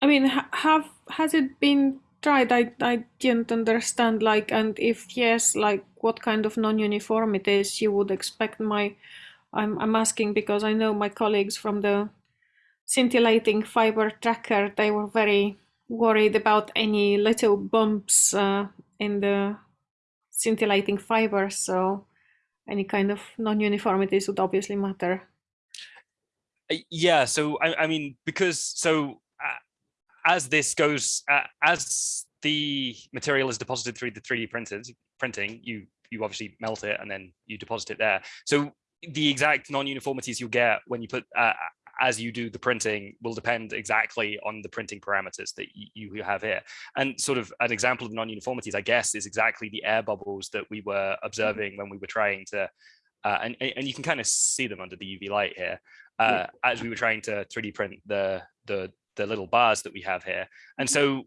I mean, ha have has it been tried I, I didn't understand like and if yes like what kind of non-uniformities you would expect my I'm, I'm asking because I know my colleagues from the scintillating fiber tracker they were very worried about any little bumps uh, in the scintillating fiber so any kind of non-uniformities would obviously matter. Uh, yeah so I, I mean because so as this goes, uh, as the material is deposited through the 3D printed, printing, you you obviously melt it and then you deposit it there. So the exact non-uniformities you'll get when you put uh, as you do the printing will depend exactly on the printing parameters that you, you have here. And sort of an example of non-uniformities, I guess, is exactly the air bubbles that we were observing when we were trying to, uh, and, and you can kind of see them under the UV light here, uh, yeah. as we were trying to 3D print the, the, the little bars that we have here. And so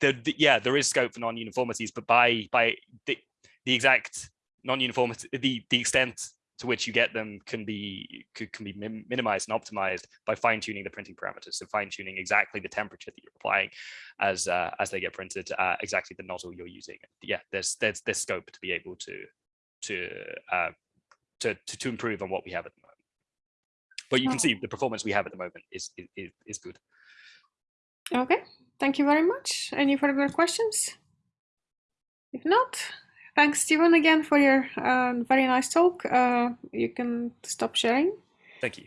the, the yeah, there is scope for non-uniformities, but by by the, the exact non-uniformity, the, the extent to which you get them can be could, can be minimized and optimized by fine tuning the printing parameters. So fine tuning exactly the temperature that you're applying as uh, as they get printed, uh, exactly the nozzle you're using. Yeah, there's there's there's scope to be able to to uh, to, to to improve on what we have at the moment. But you can see the performance we have at the moment is is, is good. Okay, thank you very much. Any further questions? If not, thanks, Stephen, again for your uh, very nice talk. Uh, you can stop sharing. Thank you.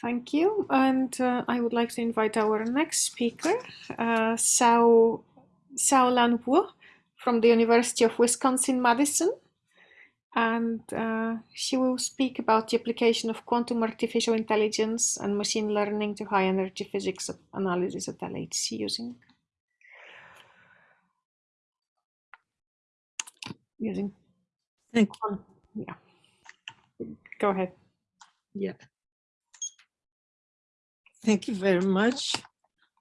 Thank you. And uh, I would like to invite our next speaker, uh, Sau, Sau Lan Wu from the University of Wisconsin-Madison. And uh, she will speak about the application of quantum artificial intelligence and machine learning to high energy physics analysis at LHC using using Thank you. Yeah. Go ahead. Yeah. Thank you very much.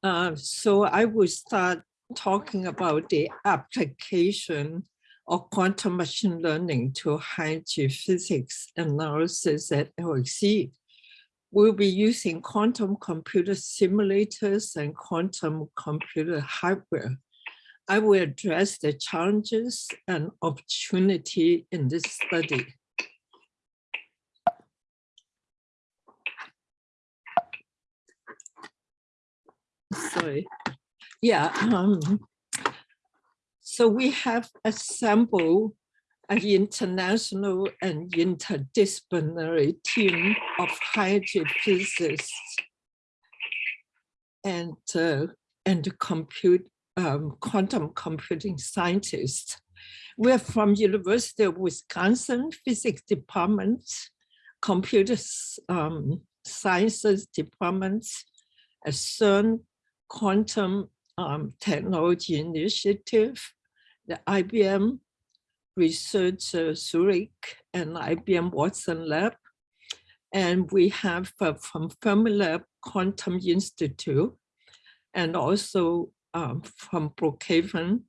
Uh, so I will start talking about the application of quantum machine learning to high G physics analysis at LHC. We'll be using quantum computer simulators and quantum computer hardware I will address the challenges and opportunity in this study. Sorry. Yeah. Um, so we have assembled an international and interdisciplinary team of high physicists and uh, and compute um, quantum computing scientists. We're from University of Wisconsin Physics Department, Computer um, Sciences Department, CERN Quantum um, Technology Initiative, the IBM Research uh, Zurich and IBM Watson Lab. And we have uh, from Fermilab Quantum Institute and also um, from Brookhaven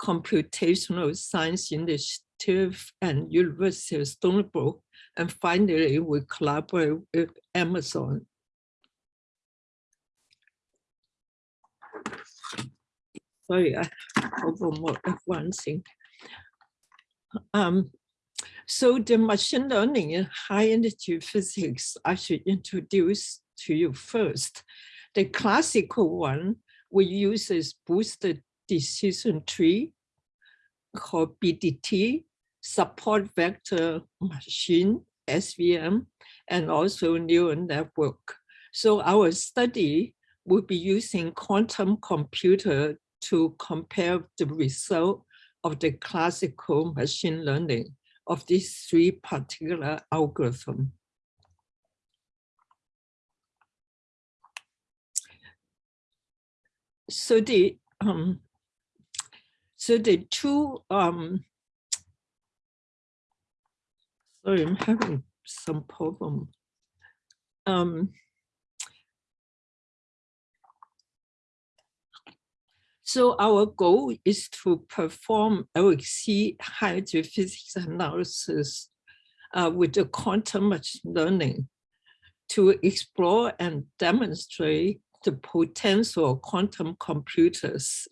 Computational Science Initiative and University of Stony Brook. And finally, we collaborate with Amazon. Sorry, I more advancing. Um, so the machine learning in high energy physics, I should introduce to you first. The classical one we use this boosted decision tree called BDT, support vector machine, SVM, and also neural network. So our study will be using quantum computer to compare the result of the classical machine learning of these three particular algorithms. so the um, so the two um, sorry, I'm having some problem. Um, so our goal is to perform LHC high physics analysis uh, with the quantum machine learning to explore and demonstrate the potential of quantum computers,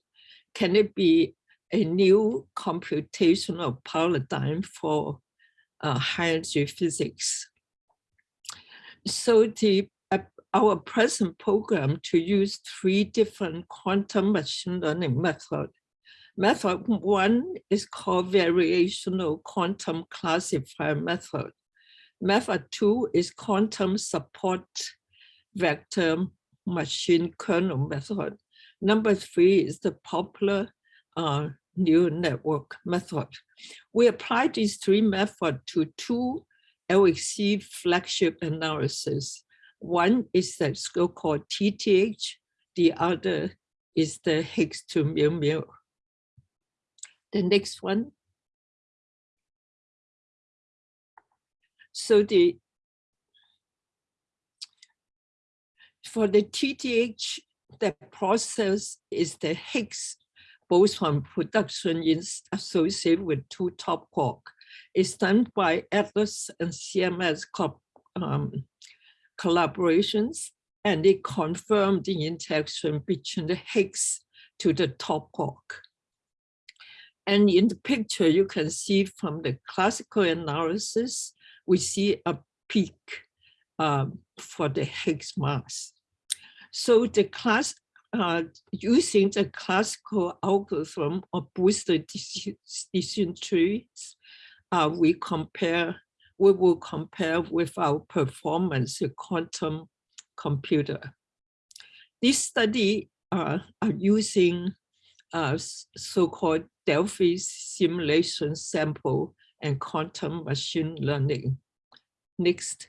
can it be a new computational paradigm for uh, high energy physics? So the our present program to use three different quantum machine learning methods. Method one is called variational quantum classifier method. Method two is quantum support vector machine kernel method. Number three is the popular uh, neural network method. We apply these three methods to two LHC flagship analysis. One is the so-called TTH, the other is the Higgs to mu mu. The next one. So the For the TTH, the process is the Higgs boson production is associated with two top quark. is done by Atlas and CMS um, collaborations, and it confirmed the interaction between the Higgs to the top quark. And in the picture, you can see from the classical analysis, we see a peak um, for the Higgs mass. So the class, uh, using the classical algorithm of boosted decision trees, uh, we compare, we will compare with our performance quantum computer. This study uh, are using uh, so-called Delphes simulation sample and quantum machine learning. Next.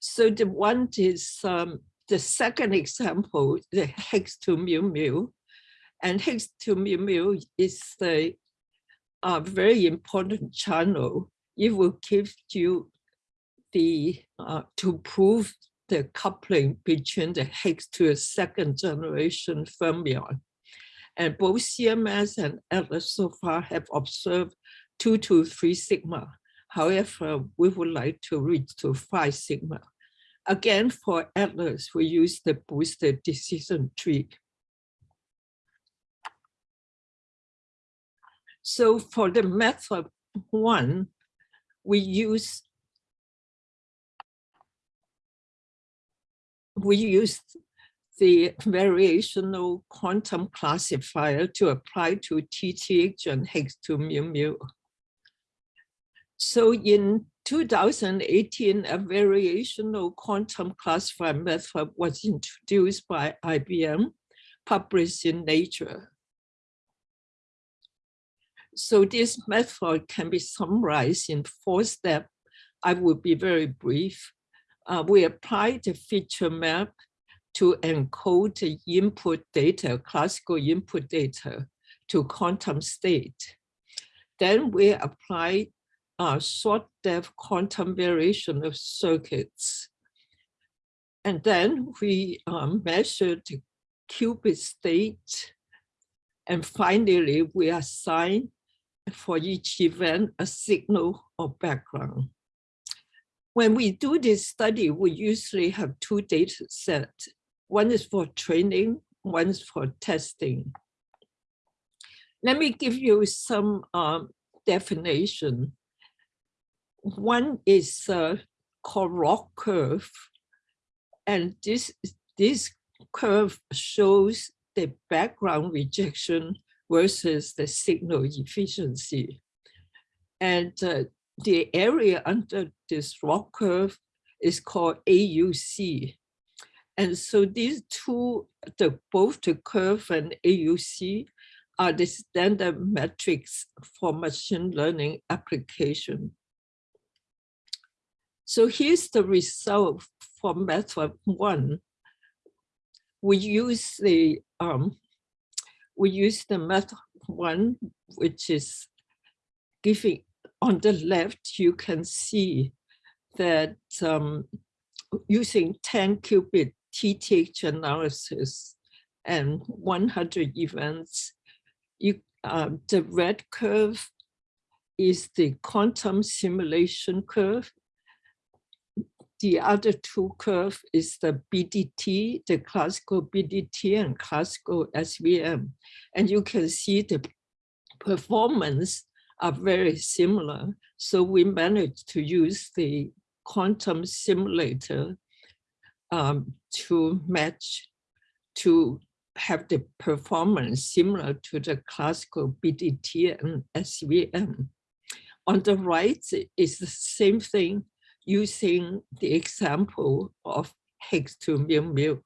So the one is um, the second example, the Higgs to mu mu. And Higgs to mu is a, uh, very important channel. It will give you the, uh, to prove the coupling between the Higgs to a second generation fermion. And both CMS and Atlas so far have observed two to three sigma. However, we would like to reach to five sigma. Again, for Atlas, we use the boosted decision tree. So for the method one, we use we use the variational quantum classifier to apply to TTH and Higgs to mu mu. So in 2018, a variational quantum classifier method was introduced by IBM, published in Nature. So this method can be summarized in four steps. I will be very brief. Uh, we apply the feature map to encode the input data, classical input data to quantum state. Then we apply uh, short depth quantum variation of circuits. And then we um, measure the qubit state. And finally, we assign for each event a signal or background. When we do this study, we usually have two data sets. One is for training, one is for testing. Let me give you some um, definition. One is called ROC curve. And this, this curve shows the background rejection versus the signal efficiency. And uh, the area under this ROC curve is called AUC. And so these two, the, both the curve and AUC are the standard metrics for machine learning application. So here's the result for method one. We use the um, we use the method one, which is giving on the left, you can see that um, using 10 qubit TTH analysis and 100 events, you, uh, the red curve is the quantum simulation curve the other two curve is the BDT, the classical BDT and classical SVM. And you can see the performance are very similar. So we managed to use the quantum simulator um, to match, to have the performance similar to the classical BDT and SVM. On the right is the same thing using the example of Higgs to mu mu.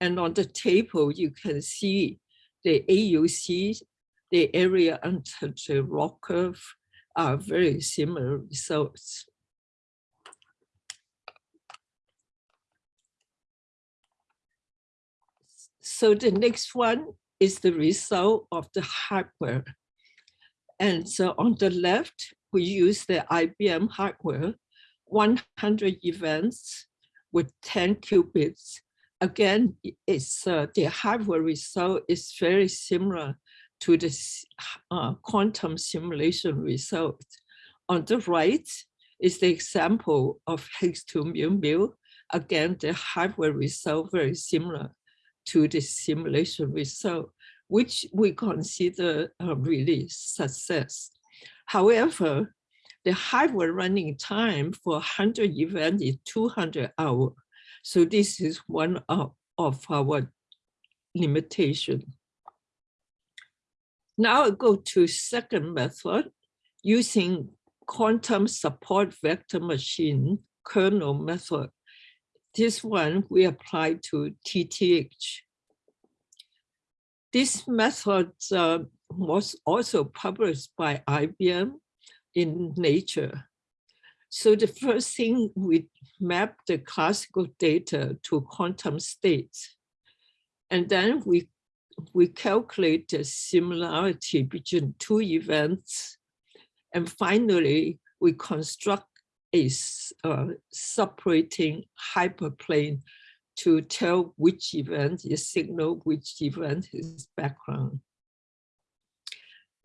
And on the table, you can see the AUC, the area under the ROC curve are very similar results. So the next one is the result of the hardware. And so on the left, we use the IBM hardware 100 events with 10 qubits again, it's uh, the hardware result is very similar to the uh, quantum simulation result. On the right is the example of Higgs 2 mu mu. Again, the hardware result very similar to the simulation result, which we consider a really success. However, the hardware running time for 100 events is 200 hours. So this is one of, of our limitation. Now I go to second method using quantum support vector machine kernel method. This one we apply to TTH. This method uh, was also published by IBM in Nature. So the first thing we map the classical data to quantum states. And then we we calculate the similarity between two events. And finally, we construct a uh, separating hyperplane to tell which event is signal, which event is background.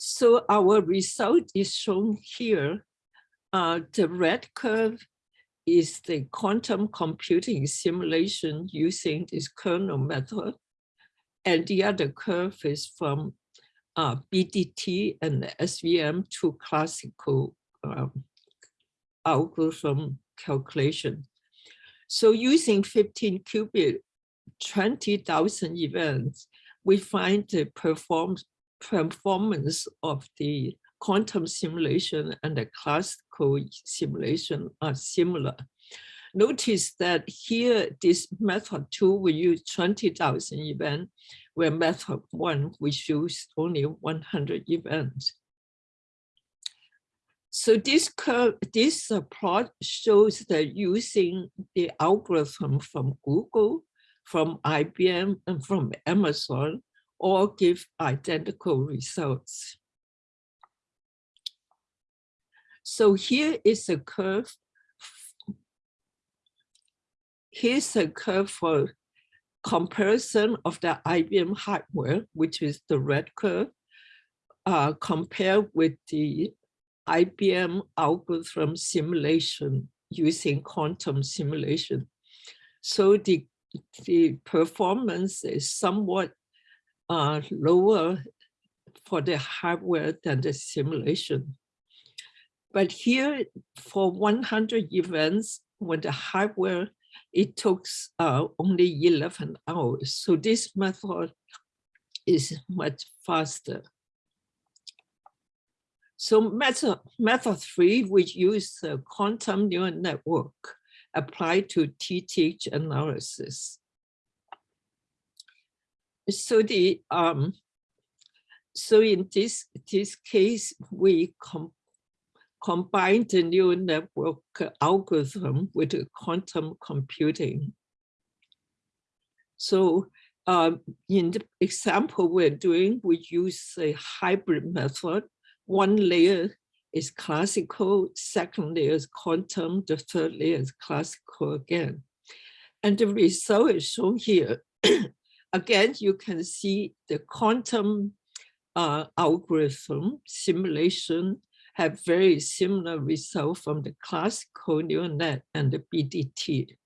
So our result is shown here. Uh, the red curve is the quantum computing simulation using this kernel method. And the other curve is from uh, BDT and SVM to classical um, algorithm calculation. So using 15 qubit, 20,000 events, we find the perform performance of the quantum simulation and the classical simulation are similar. Notice that here, this method two, we use 20,000 events, where method one, we use only 100 events. So this curve, this plot shows that using the algorithm from Google, from IBM, and from Amazon, all give identical results. So here is a curve here's a curve for comparison of the IBM hardware, which is the red curve, uh, compared with the IBM algorithm simulation using quantum simulation. So the, the performance is somewhat uh, lower for the hardware than the simulation. But here for 100 events, when the hardware it took uh, only 11 hours. So this method is much faster. So method, method three, which use the quantum neural network applied to TTH analysis. So the um, so in this this case, we com combine the neural network algorithm with quantum computing. So uh, in the example we're doing, we use a hybrid method. One layer is classical, second layer is quantum, the third layer is classical again. And the result is shown here. [clears throat] again, you can see the quantum uh, algorithm simulation have very similar result from the classical neural net and the BDT.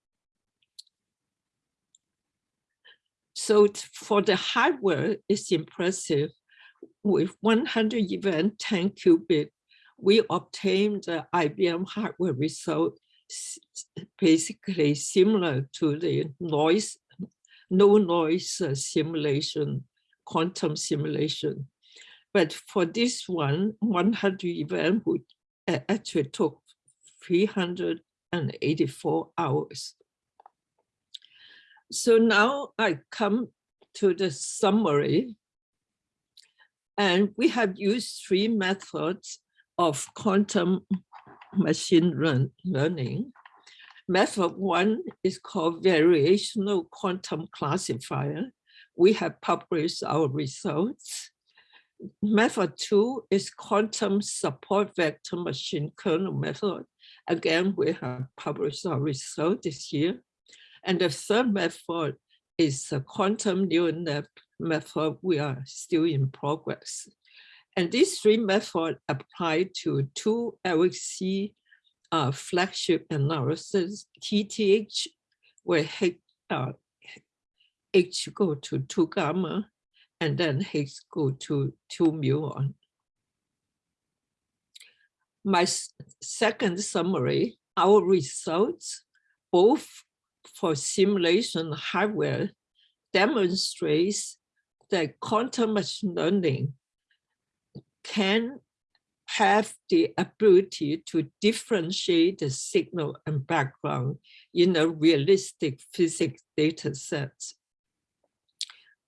So for the hardware, it's impressive. With 100 event 10 qubit, we obtained the IBM hardware result basically similar to the noise, no noise uh, simulation, quantum simulation. But for this one, 100 event would actually took 384 hours. So now I come to the summary. And we have used three methods of quantum machine learn learning. Method one is called variational quantum classifier. We have published our results. Method two is quantum support vector machine kernel method. Again, we have published our result this year. And the third method is a quantum neural net method. We are still in progress. And these three methods apply to two LHC uh, flagship analysis, TTH, where H, uh, H go to 2 gamma, and then H go to 2 muon. My second summary, our results, both for simulation hardware, demonstrates that quantum machine learning can have the ability to differentiate the signal and background in a realistic physics data set.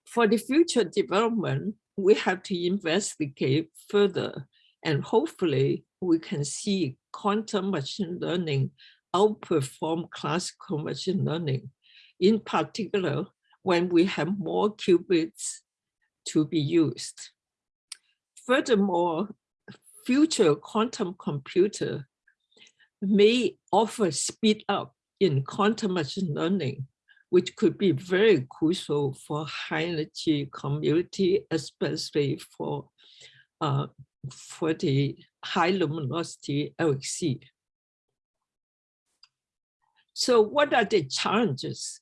For the future development, we have to investigate further and hopefully we can see quantum machine learning outperform classical machine learning, in particular, when we have more qubits to be used. Furthermore, future quantum computer may offer speed up in quantum machine learning, which could be very crucial for high energy community, especially for uh, for the high luminosity LHC. So what are the challenges?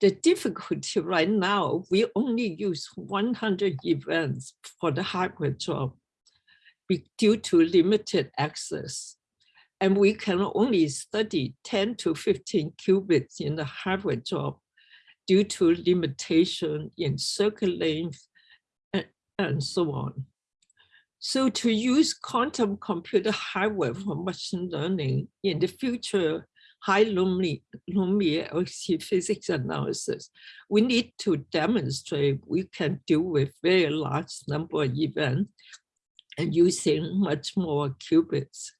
The difficulty right now, we only use 100 events for the hardware job due to limited access. And we can only study 10 to 15 qubits in the hardware job due to limitation in circuit length and, and so on. So to use quantum computer hardware for machine learning in the future high Lumi LHC physics analysis, we need to demonstrate we can deal with very large number of events and using much more qubits.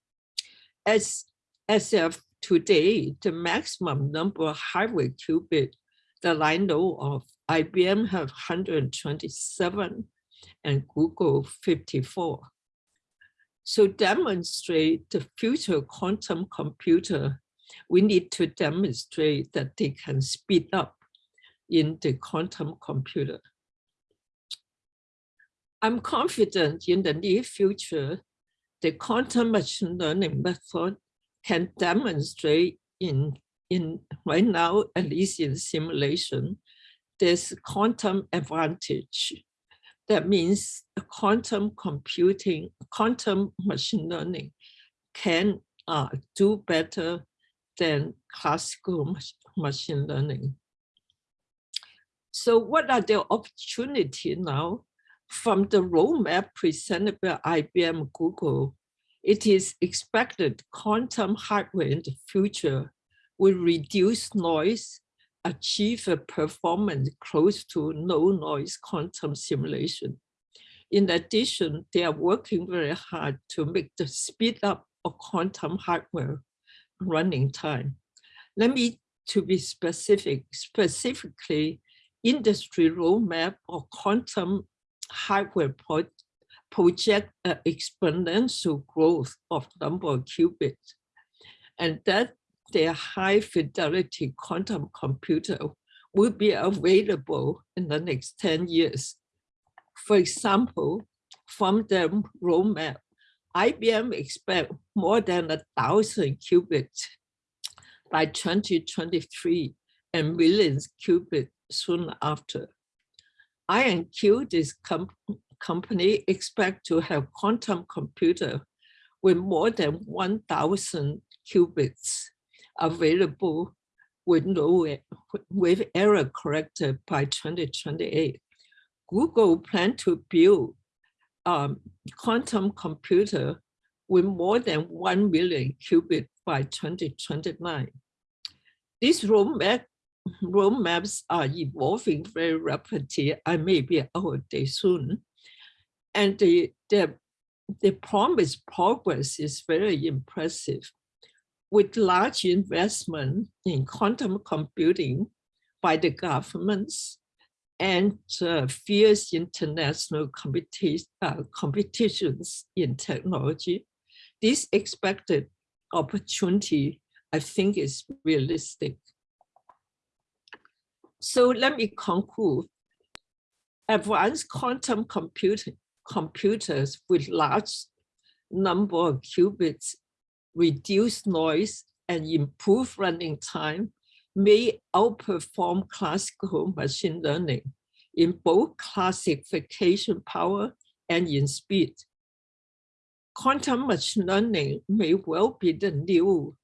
As, as of today, the maximum number of hardware qubit that I know of, IBM have 127 and Google 54. So demonstrate the future quantum computer, we need to demonstrate that they can speed up in the quantum computer. I'm confident in the near future, the quantum machine learning method can demonstrate in, in right now, at least in simulation, this quantum advantage. That means quantum computing, quantum machine learning can uh, do better than classical machine learning. So what are the opportunities now? From the roadmap presented by IBM Google, it is expected quantum hardware in the future will reduce noise, achieve a performance close to no noise quantum simulation. In addition, they are working very hard to make the speed up of quantum hardware running time. Let me to be specific, specifically industry roadmap or quantum hardware pro project exponential growth of number of qubits. And that their high fidelity quantum computer will be available in the next 10 years. For example, from the roadmap, IBM expect more than a thousand qubits by 2023 and millions qubits soon after. IonQ, this com company, expect to have quantum computer with more than 1,000 qubits available with no with error corrected by 2028. Google plan to build um, quantum computer with more than 1 million qubits by 2029. This roadmap roadmaps are evolving very rapidly. I may be out there soon. And the, the, the promised progress is very impressive. With large investment in quantum computing by the governments and uh, fierce international competi uh, competitions in technology, this expected opportunity, I think, is realistic. So let me conclude. Advanced quantum computing computers with large number of qubits reduce noise and improve running time may outperform classical machine learning in both classification power and in speed. Quantum machine learning may well be the new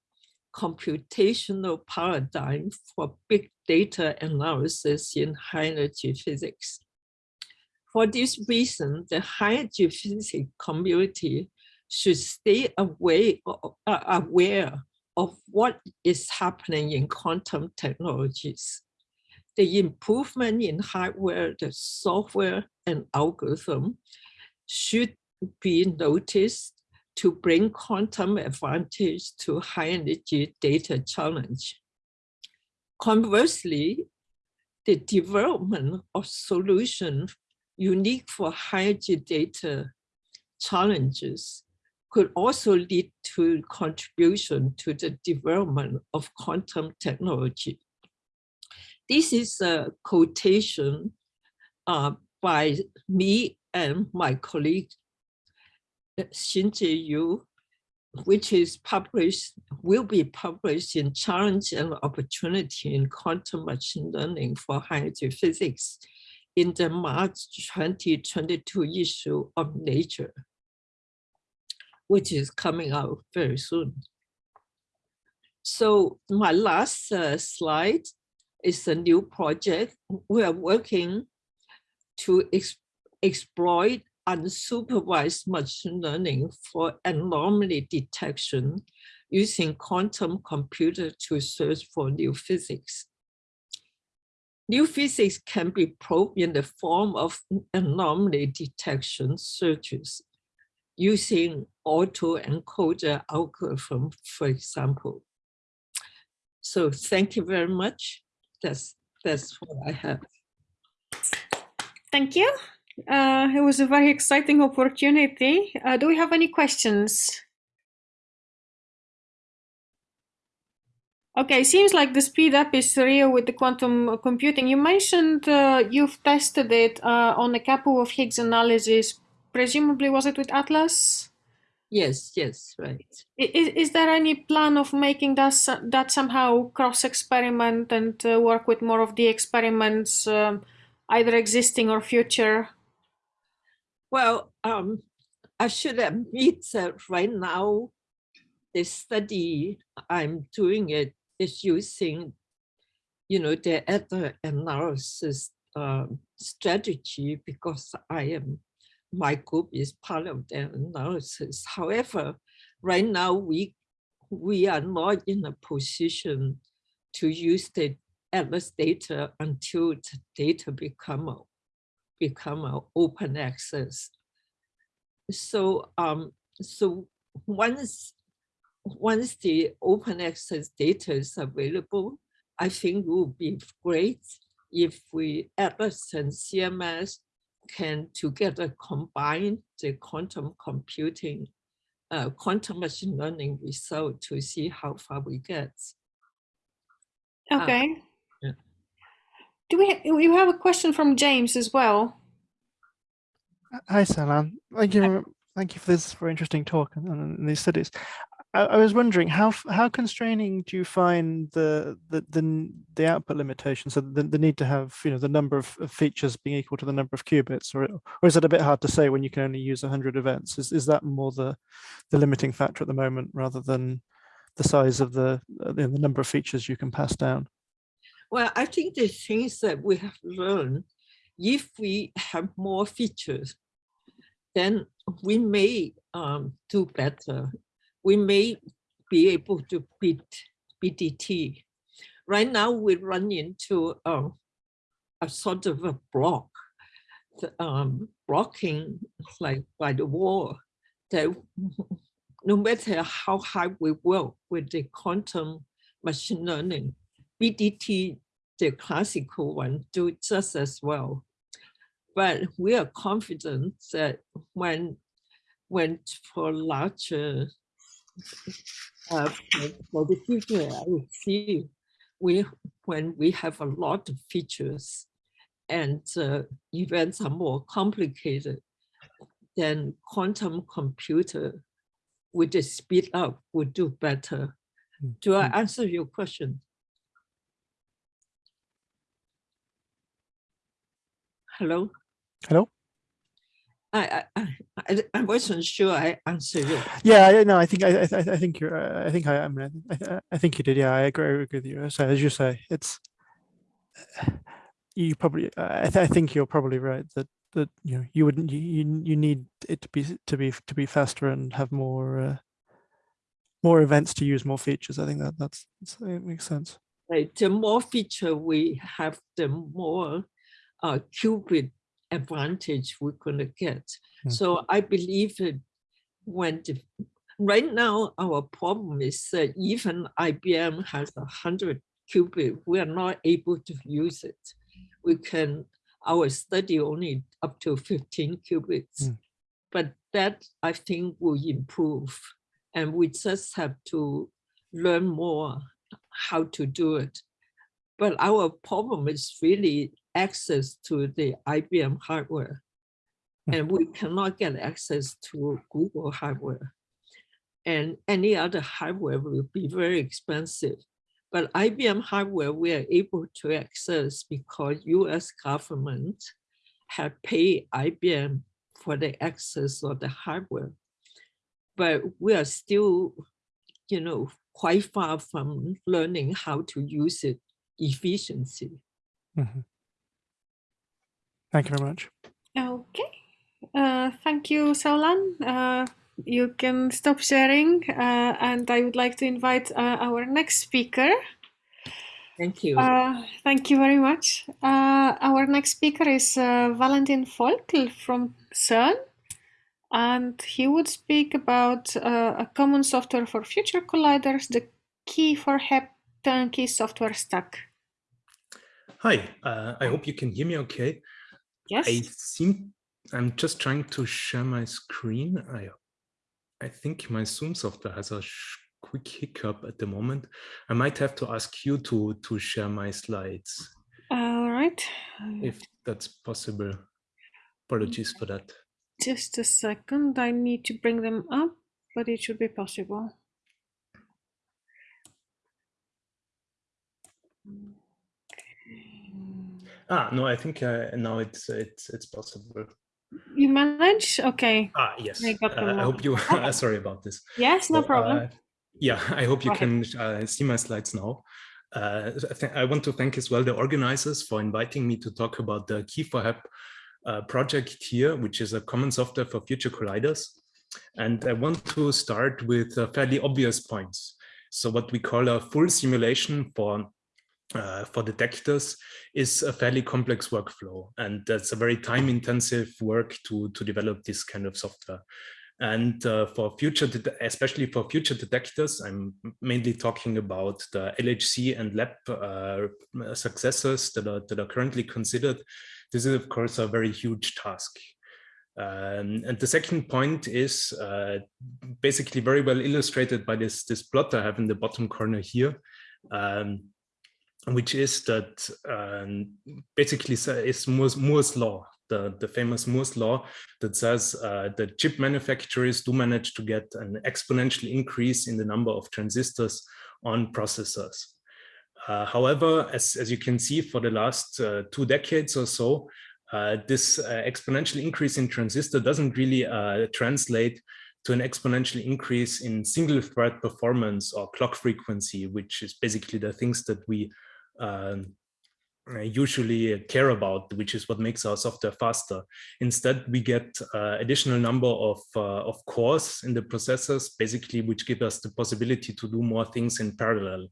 computational paradigm for big data analysis in high energy physics. For this reason, the high energy physics community should stay away, uh, aware of what is happening in quantum technologies. The improvement in hardware, the software and algorithm should be noticed to bring quantum advantage to high energy data challenge. Conversely, the development of solutions unique for high energy data challenges could also lead to contribution to the development of quantum technology. This is a quotation uh, by me and my colleague Shinjae Yoo, which is published, will be published in Challenge and Opportunity in Quantum Machine Learning for High Energy Physics in the March 2022 issue of Nature which is coming out very soon. So my last uh, slide is a new project. We are working to ex exploit unsupervised machine learning for anomaly detection using quantum computer to search for new physics. New physics can be probed in the form of anomaly detection searches using autoencoder algorithm, for example. So thank you very much. That's, that's what I have. Thank you. Uh, it was a very exciting opportunity. Uh, do we have any questions? Okay, seems like the speed up is real with the quantum computing. You mentioned uh, you've tested it uh, on a couple of Higgs analysis presumably was it with Atlas? Yes, yes, right. Is, is there any plan of making that, that somehow cross experiment and uh, work with more of the experiments, um, either existing or future? Well, um, I should admit [laughs] that right now, the study I'm doing it is using, you know, the other analysis um, strategy because I am my group is part of the analysis. However, right now we we are not in a position to use the Atlas data until the data become become open access. So um so once once the open access data is available, I think it would be great if we Atlas and CMS can together combine the quantum computing, uh, quantum machine learning result to see how far we get. Okay. Uh. Do we, we have a question from James as well? Hi, Sau Lan. Thank you. Thank you for this very interesting talk and, and these studies. I, was wondering how how constraining do you find the the the, the output limitation? So the, the need to have you know the number of features being equal to the number of qubits, or or is it a bit hard to say when you can only use hundred events? Is is that more the the limiting factor at the moment rather than the size of the uh, the number of features you can pass down? Well, I think the things that we have learned, if we have more features, then we may um, do better we may be able to beat BDT. Right now, we run into a sort of a block, um, blocking like by the wall that [laughs] no matter how high we work with the quantum machine learning, BDT, the classical one, do just as well. But we are confident that when, when for larger uh, for, for the future, I see we when we have a lot of features and uh, events are more complicated, then quantum computer with the speed up would do better. Do I answer your question? Hello? Hello? I, I, I, wasn't sure I answered you. Yeah, I no, I think I, I, I think you're. Uh, I think I, I mean, I, I think you did. Yeah, I agree, I agree with you. So as you say, it's you probably. I, th I think you're probably right that that you know you wouldn't you you, you need it to be to be to be faster and have more uh, more events to use more features. I think that that's, that's it makes sense. Right, the more feature we have, the more uh, qubit advantage we're going to get. Mm. So I believe it when the, right now our problem is that even IBM has a hundred qubit, we are not able to use it. We can our study only up to 15 qubits, Mm. but that I think will improve, and we just have to learn more how to do it. But our problem is really access to the IBM hardware. Hmm. And we cannot get access to Google hardware. And any other hardware will be very expensive. But IBM hardware we are able to access because US government have paid IBM for the access of the hardware. But we are still, you know, quite far from learning how to use it efficiency. Mhm. Thank you very much. Okay. Uh, thank you, Sau Lan. Uh, you can stop sharing, uh, and I would like to invite uh, our next speaker. Thank you. Uh, thank you very much. Uh, our next speaker is uh, Valentin Volkl from CERN, and he would speak about uh, a common software for future colliders, the key for HEP turnkey software stack. Hi, uh, I hope you can hear me okay. Yes. I seem I'm just trying to share my screen. I I think my Zoom software has a quick hiccup at the moment. I might have to ask you to to share my slides All right. if that's possible. Apologies for that. Just a second. I need to bring them up, but it should be possible. Ah, no, I think uh, now it's it's it's possible. You manage? Okay. Ah, yes. I Uh, I hope you. [laughs] sorry about this. Yes, no So, problem. uh, yeah, [laughs] I hope you Go can uh, see my slides now. Uh, I, I want to thank as well the organizers for inviting me to talk about the Key for uh, project here, which is a common software for future colliders. And I want to start with uh, fairly obvious points. So what we call a full simulation for uh, for detectors is a fairly complex workflow. And that's a very time intensive work to, to develop this kind of software. And uh, for future, especially for future detectors, I'm mainly talking about the LHC and lab uh, successors that are, that are currently considered. This is, of course, a very huge task. Um, and the second point is uh, basically very well illustrated by this, this plot I have in the bottom corner here. Um, which is that um, basically it's Moore's, Moore's law, the, the famous Moore's law that says uh, that chip manufacturers do manage to get an exponential increase in the number of transistors on processors. Uh, however, as, as you can see for the last uh, two decades or so, uh, this uh, exponential increase in transistor doesn't really uh, translate to an exponential increase in single thread performance or clock frequency, which is basically the things that we usually care about, which is what makes our software faster. Instead, we get uh, additional number of, uh, of cores in the processors, basically, which give us the possibility to do more things in parallel.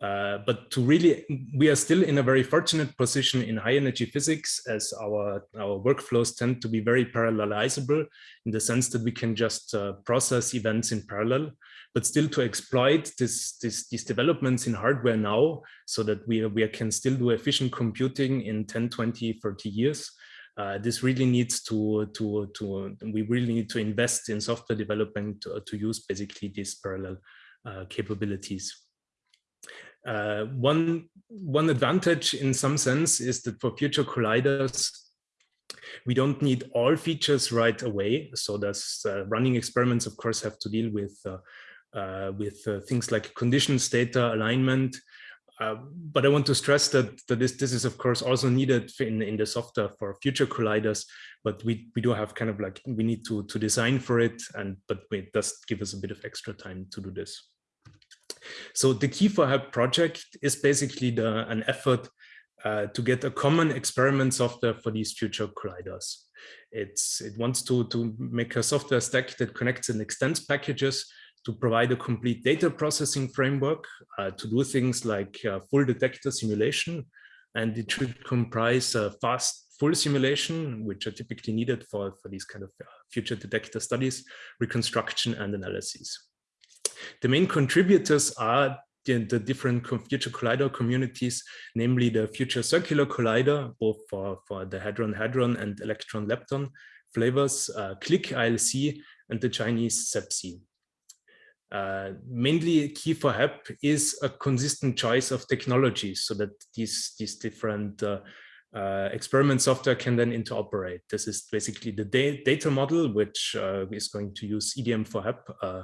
Uh, but to really, we are still in a very fortunate position in high energy physics as our, our workflows tend to be very parallelizable in the sense that we can just uh, process events in parallel, but still to exploit this, this, these developments in hardware now so that we, we can still do efficient computing in 10, 20, 30 years. Uh, this really needs to, to, to, we really need to invest in software development to, to use basically these parallel uh, capabilities. Uh, one, one advantage in some sense is that for future colliders, we don't need all features right away. So there's uh, running experiments, of course, have to deal with uh, uh, with uh, things like conditions, data, alignment. Uh, but I want to stress that, that this, this is, of course, also needed in, in the software for future colliders. But we, we do have kind of like, we need to, to design for it. And But it does give us a bit of extra time to do this. So the Key4HEP project is basically the, an effort uh, to get a common experiment software for these future colliders. It's, it wants to, to make a software stack that connects and extends packages to provide a complete data processing framework uh, to do things like uh, full detector simulation. And it should comprise a fast full simulation, which are typically needed for, for these kind of uh, future detector studies, reconstruction and analysis. The main contributors are the, the different future collider communities, namely the future circular collider, both for, for the hadron-hadron and electron-lepton flavors, uh, CLIC ILC, and the Chinese CEPC. Uh, mainly Key4HEP is a consistent choice of technologies so that these, these different uh, uh, experiment software can then interoperate. This is basically the da data model, which uh, is going to use EDM4HEP, uh,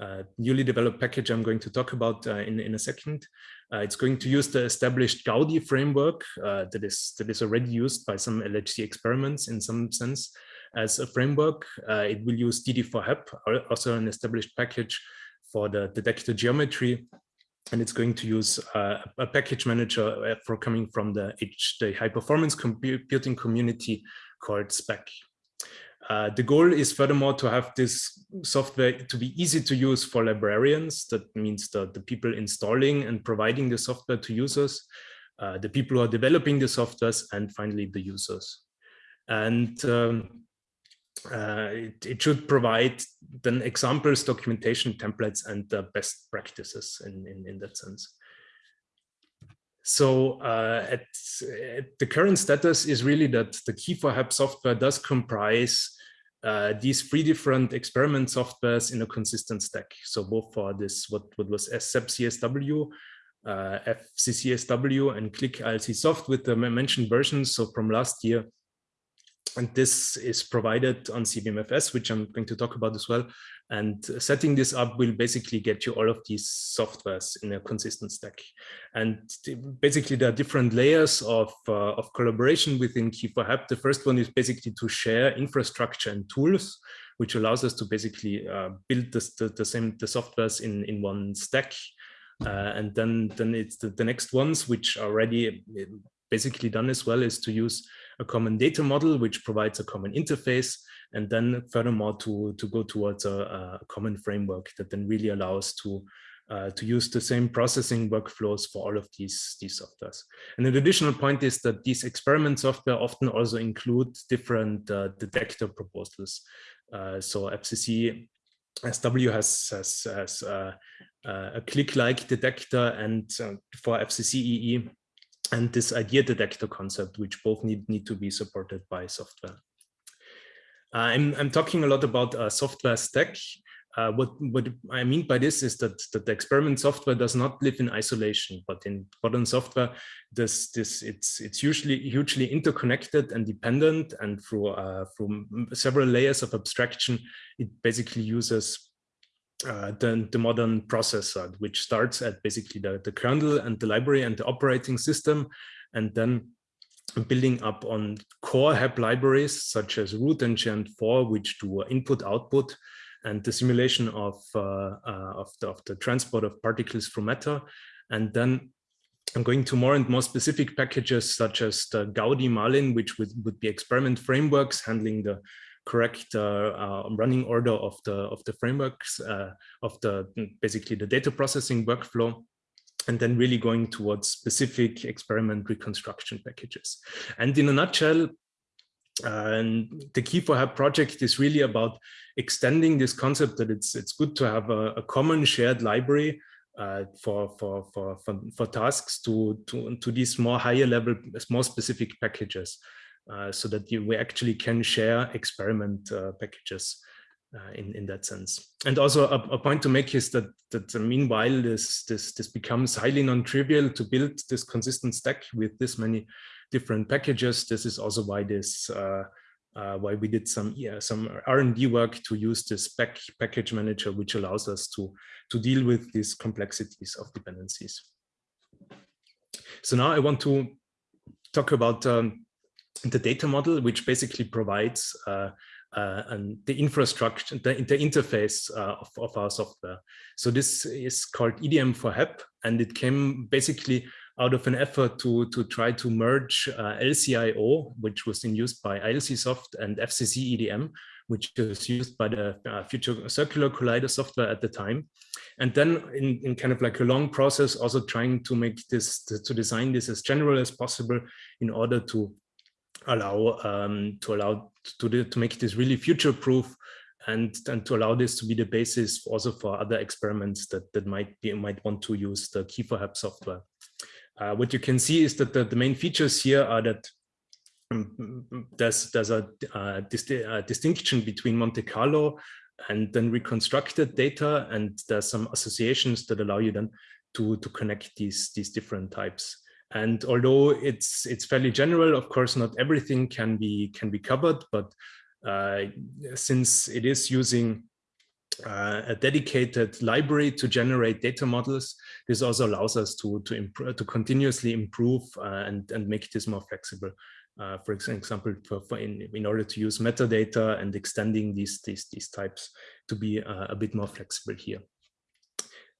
uh, newly developed package I'm going to talk about uh, in, in a second. Uh, it's going to use the established Gaudi framework uh, that is that is already used by some LHC experiments in some sense as a framework. Uh, it will use DD4HEP, also an established package for the detector geometry. And it's going to use a package manager for coming from the, H, the high performance computing community called Spack. Uh, the goal is furthermore to have this software to be easy to use for librarians. That means the, the people installing and providing the software to users, uh, the people who are developing the softwares, and finally the users. And um, uh, it, it, should provide then examples, documentation, templates, and best practices in, in, in that sense. So uh, at, at, the current status is really that the Key4HEP software does comprise uh, these three different experiment softwares in a consistent stack. So both for this, what, what was CEPCSW, uh, FCCSW and CLIC ILC soft with the mentioned versions. So from last year, and this is provided on CVMFS, which I'm going to talk about as well. And setting this up will basically get you all of these softwares in a consistent stack. And basically there are different layers of, uh, of collaboration within Key4HEP. The first one is basically to share infrastructure and tools, which allows us to basically uh, build this, the, the same the softwares in, in one stack. Uh, and then, then it's the, the next ones, which are already uh, basically done as well, is to use a common data model, which provides a common interface and then furthermore to, to go towards a, a common framework that then really allows to uh, to use the same processing workflows for all of these, these softwares. And an additional point is that these experiment software often also include different uh, detector proposals. Uh, so FCC SW has, has, has uh, uh, a CLIC-like detector and uh, for FCC-EE and this IDEA detector concept, which both need, need to be supported by software. Uh, I'm, I'm talking a lot about a software stack. Uh, what, what I mean by this is that, that the experiment software does not live in isolation, but in modern software, this, this, it's, it's usually hugely interconnected and dependent and through, uh, through several layers of abstraction, it basically uses uh, the, the modern processor, which starts at basically the, the kernel and the library and the operating system, and then building up on core HEP libraries such as root and Geant4, which do input output and the simulation of, uh, uh, of, the, of the transport of particles through matter. And then I'm going to more and more specific packages such as the Gaudi Marlin, which would, would be experiment frameworks handling the correct uh, uh, running order of the of the frameworks uh, of the basically the data processing workflow and then really going towards specific experiment reconstruction packages. And in a nutshell, uh, the key for HEP project is really about extending this concept that it's it's good to have a, a common shared library uh, for, for, for, for, for tasks to, to, to these more higher level, more specific packages uh, so that you, we actually can share experiment uh, packages uh, in in that sense. And also a, a, point to make is that that meanwhile this this this becomes highly non-trivial to build this consistent stack with this many different packages. This is also why this uh, uh, why we did some yeah, some R&D work to use this pack package manager, which allows us to to deal with these complexities of dependencies. So now I want to talk about um, the data model, which basically provides uh, uh, and the infrastructure, the, the interface uh, of, of, our software. So this is called EDM for HEP, and it came basically out of an effort to, to try to merge uh, LCIO, which was in use by ILC Soft and FCC EDM, which was used by the uh, Future Circular Collider software at the time. And then in, in kind of like a long process, also trying to make this, to, to design this as general as possible in order to allow um, to allow to, to make this really future proof and, and to allow this to be the basis also for other experiments that, that might be might want to use the Key4HEP software. Uh, what you can see is that the, the main features here are that um, there's there's a, a, distinction between Monte Carlo and then reconstructed data, and there's some associations that allow you then to to connect these these different types. And although it's it's fairly general, of course, not everything can be can be covered, but uh, since it is using uh, a dedicated library to generate data models, this also allows us to to to continuously improve uh, and and make this more flexible. Uh, for example, for, for in, in order to use metadata and extending these these these types to be uh, a bit more flexible here.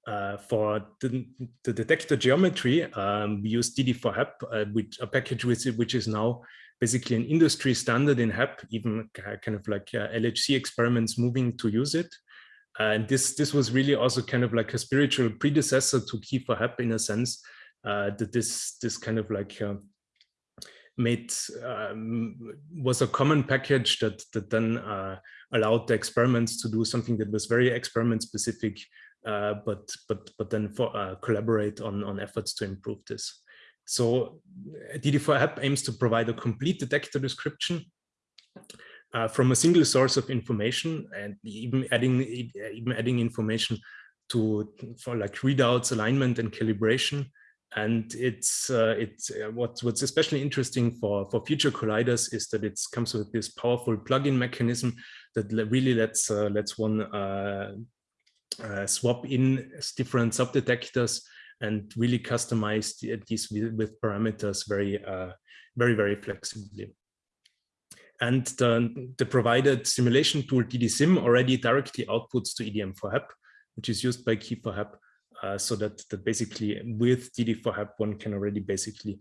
Uh, for the, the, detector geometry, um, we use DD4HEP, uh, which a package which, which is now basically an industry standard in HEP, even kind of like uh, LHC experiments moving to use it. And this this was really also kind of like a spiritual predecessor to Key4HEP in a sense uh, that this this kind of like uh, made um, was a common package that that then allowed the experiments to do something that was very experiment specific uh, but but but then for, uh, collaborate on on efforts to improve this. So DD4HEP aims to provide a complete detector description uh, from a single source of information and even adding even adding information to for like readouts, alignment, and calibration. And it's uh, it's uh, what what's especially interesting for for future colliders is that it comes with this powerful plug-in mechanism that really lets uh, lets one uh, swap in different subdetectors and really customize these with, parameters very, uh, very, very flexibly. And the, the, provided simulation tool DDSim already directly outputs to EDM4HEP, which is used by Key4HEP, uh, so that, that basically with DD4HEP one can already basically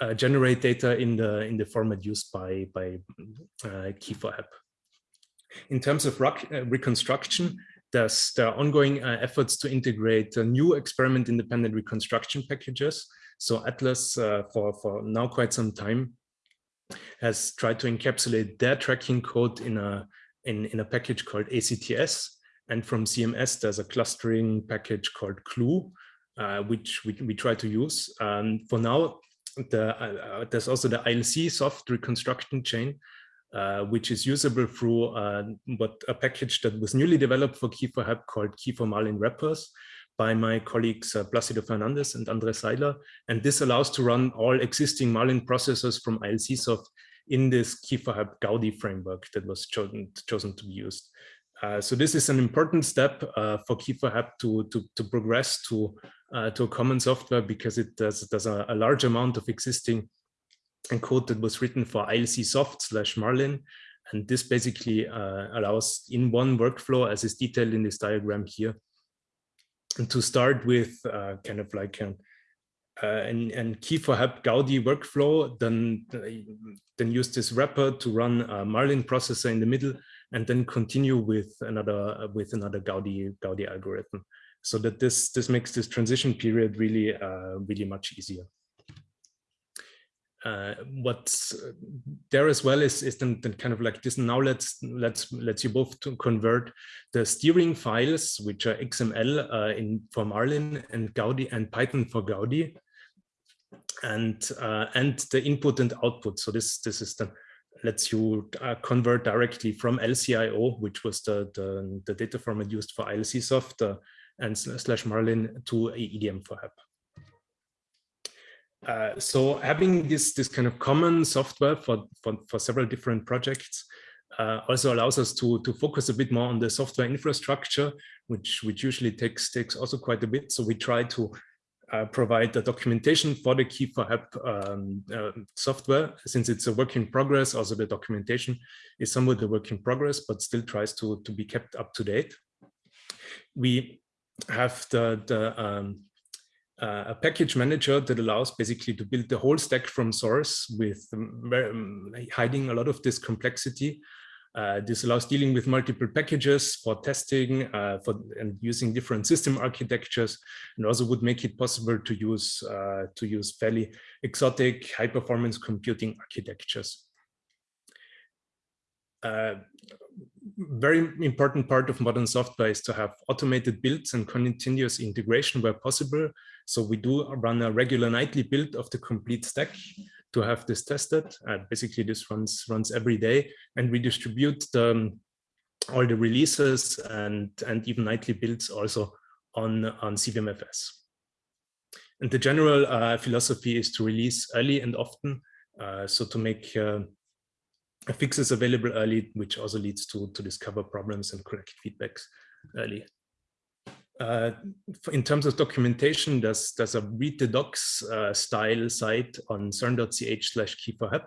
uh, generate data in the in the format used by by uh, Key4HEP. In terms of uh, reconstruction, there's, the ongoing uh, efforts to integrate uh, new experiment independent reconstruction packages. So Atlas, uh, for, for now quite some time, has tried to encapsulate their tracking code in a, in, in a package called ACTS. And from CMS, there's a clustering package called Clue, uh, which we, we try to use. Um, for now, the, uh, there's also the ILC soft reconstruction chain, uh, which is usable through uh, what a package that was newly developed for Key4HEP called Key4Marlin wrappers by my colleagues uh, Placido Fernandez and Andre Sailer. And this allows to run all existing Marlin processors from ILCsoft in this Key4HEP Gaudi framework that was chosen, chosen to be used. Uh, so this is an important step uh, for Key4HEP to, to, to progress to, uh, to a common software because it does, does a, a large amount of existing and code that was written for ILC soft slash Marlin. And this basically uh, allows in one workflow, as is detailed in this diagram here, and to start with uh, kind of like an, uh, an, an key for HEP Gaudi workflow, then, then use this wrapper to run a Marlin processor in the middle, and then continue with another with another Gaudi Gaudi algorithm, so that this this makes this transition period really uh, really much easier uh, what's there as well is, is then, then, kind of like this now let's let's let's you both to convert the steering files which are xml uh, in for marlin and gaudi and python for gaudi and uh, and the input and output so this this is the lets you uh, convert directly from LCIO, which was the, the, the data format used for ILCsoft uh, and slash Marlin to EDM for HEP. Uh, so having this this kind of common software for for, for several different projects uh, also allows us to to focus a bit more on the software infrastructure, which which usually takes takes also quite a bit. So we try to uh, provide the documentation for the key for HEP um, uh, software, since it's a work in progress. Also, the documentation is somewhat a work in progress, but still tries to to be kept up to date. We have the the um, uh, a package manager that allows basically to build the whole stack from source with um, um, hiding a lot of this complexity. Uh, this allows dealing with multiple packages for testing uh, for, and using different system architectures and also would make it possible to use uh, to use fairly exotic high performance computing architectures. Uh, very important part of modern software is to have automated builds and continuous integration where possible. So we do run a regular nightly build of the complete stack to have this tested. Uh, basically, this runs runs every day, and we distribute the, um, all the releases and and even nightly builds also on on CVMFS. And the general uh, philosophy is to release early and often, uh, so to make uh, fixes available early, which also leads to, to discover problems and correct feedbacks early. Uh, in terms of documentation, there's, there's a read the docs uh, style site on cern.ch slash HEP.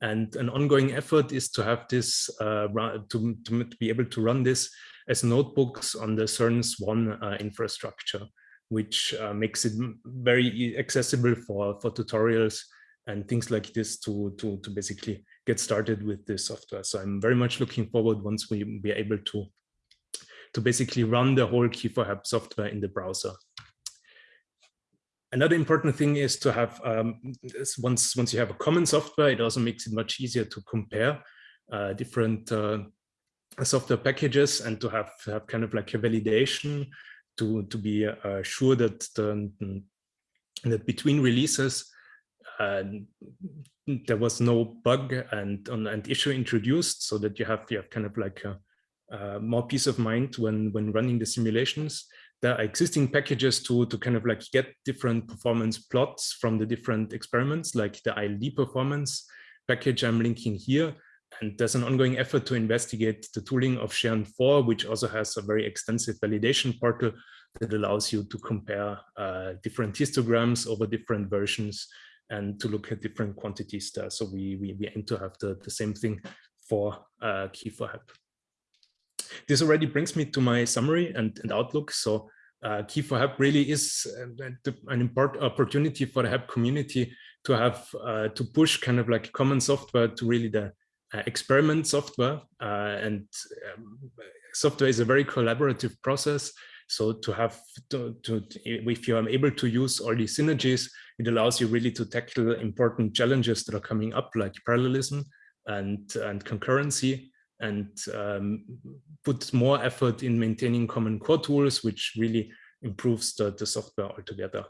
And an ongoing effort is to have this, uh, to, to be able to run this as notebooks on the CERN Swan uh, infrastructure, which uh, makes it very accessible for, for tutorials and things like this to, to, to basically get started with this software. So I'm very much looking forward once we be able to, to basically run the whole Key4HEP software in the browser. Another important thing is to have, um, once, once you have a common software, it also makes it much easier to compare uh, different uh, software packages and to have, have kind of like a validation to, to be uh, sure that, the, that between releases, uh, there was no bug and and issue introduced so that you have you have kind of like a, uh, more peace of mind when when running the simulations there are existing packages to to kind of like get different performance plots from the different experiments like the ILD performance package i'm linking here and there's an ongoing effort to investigate the tooling of SHAREN 4 which also has a very extensive validation portal that allows you to compare uh, different histograms over different versions and to look at different quantities there. So we, we, we aim to have the, the same thing for uh, Key4HEP. This already brings me to my summary and, and outlook. So uh, Key4HEP really is uh, an important opportunity for the HEP community to have uh, to push kind of like common software to really the uh, experiment software. Uh, and um, software is a very collaborative process. So to have to, to, if you are able to use all these synergies, it allows you really to tackle important challenges that are coming up like parallelism and, and concurrency and um, put more effort in maintaining common core tools, which really improves the, the software altogether.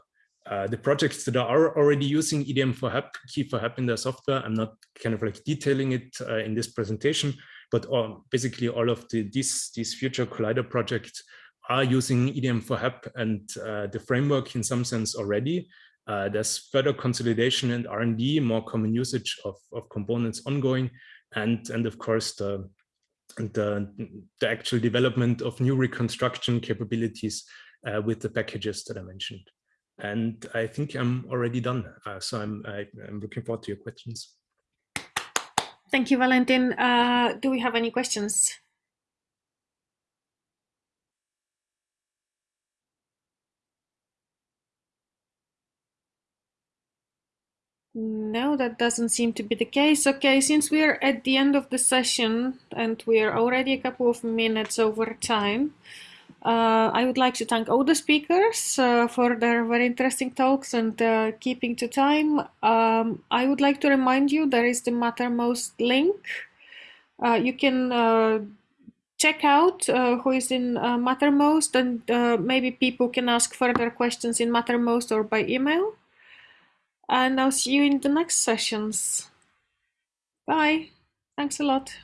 Uh, the projects that are already using EDM for HEP, key for HEP in their software, I'm not kind of like detailing it uh, in this presentation, but uh, basically all of the, these, these future Collider projects are using EDM for HEP and uh, the framework in some sense already. Uh, there's further consolidation and R&D, more common usage of, of components ongoing, and, and of course the, the, the actual development of new reconstruction capabilities uh, with the packages that I mentioned. And I think I'm already done. Uh, so I'm, I, am i am looking forward to your questions. Thank you, Valentin. Uh, do we have any questions? No, that doesn't seem to be the case. Okay, since we're at the end of the session and we're already a couple of minutes over time, uh, I would like to thank all the speakers uh, for their very interesting talks and uh, keeping to time. Um, I would like to remind you there is the Mattermost link. Uh, you can uh, check out uh, who is in Mattermost and maybe people can ask further questions in Mattermost or by email and I'll see you in the next sessions. Bye. Thanks a lot.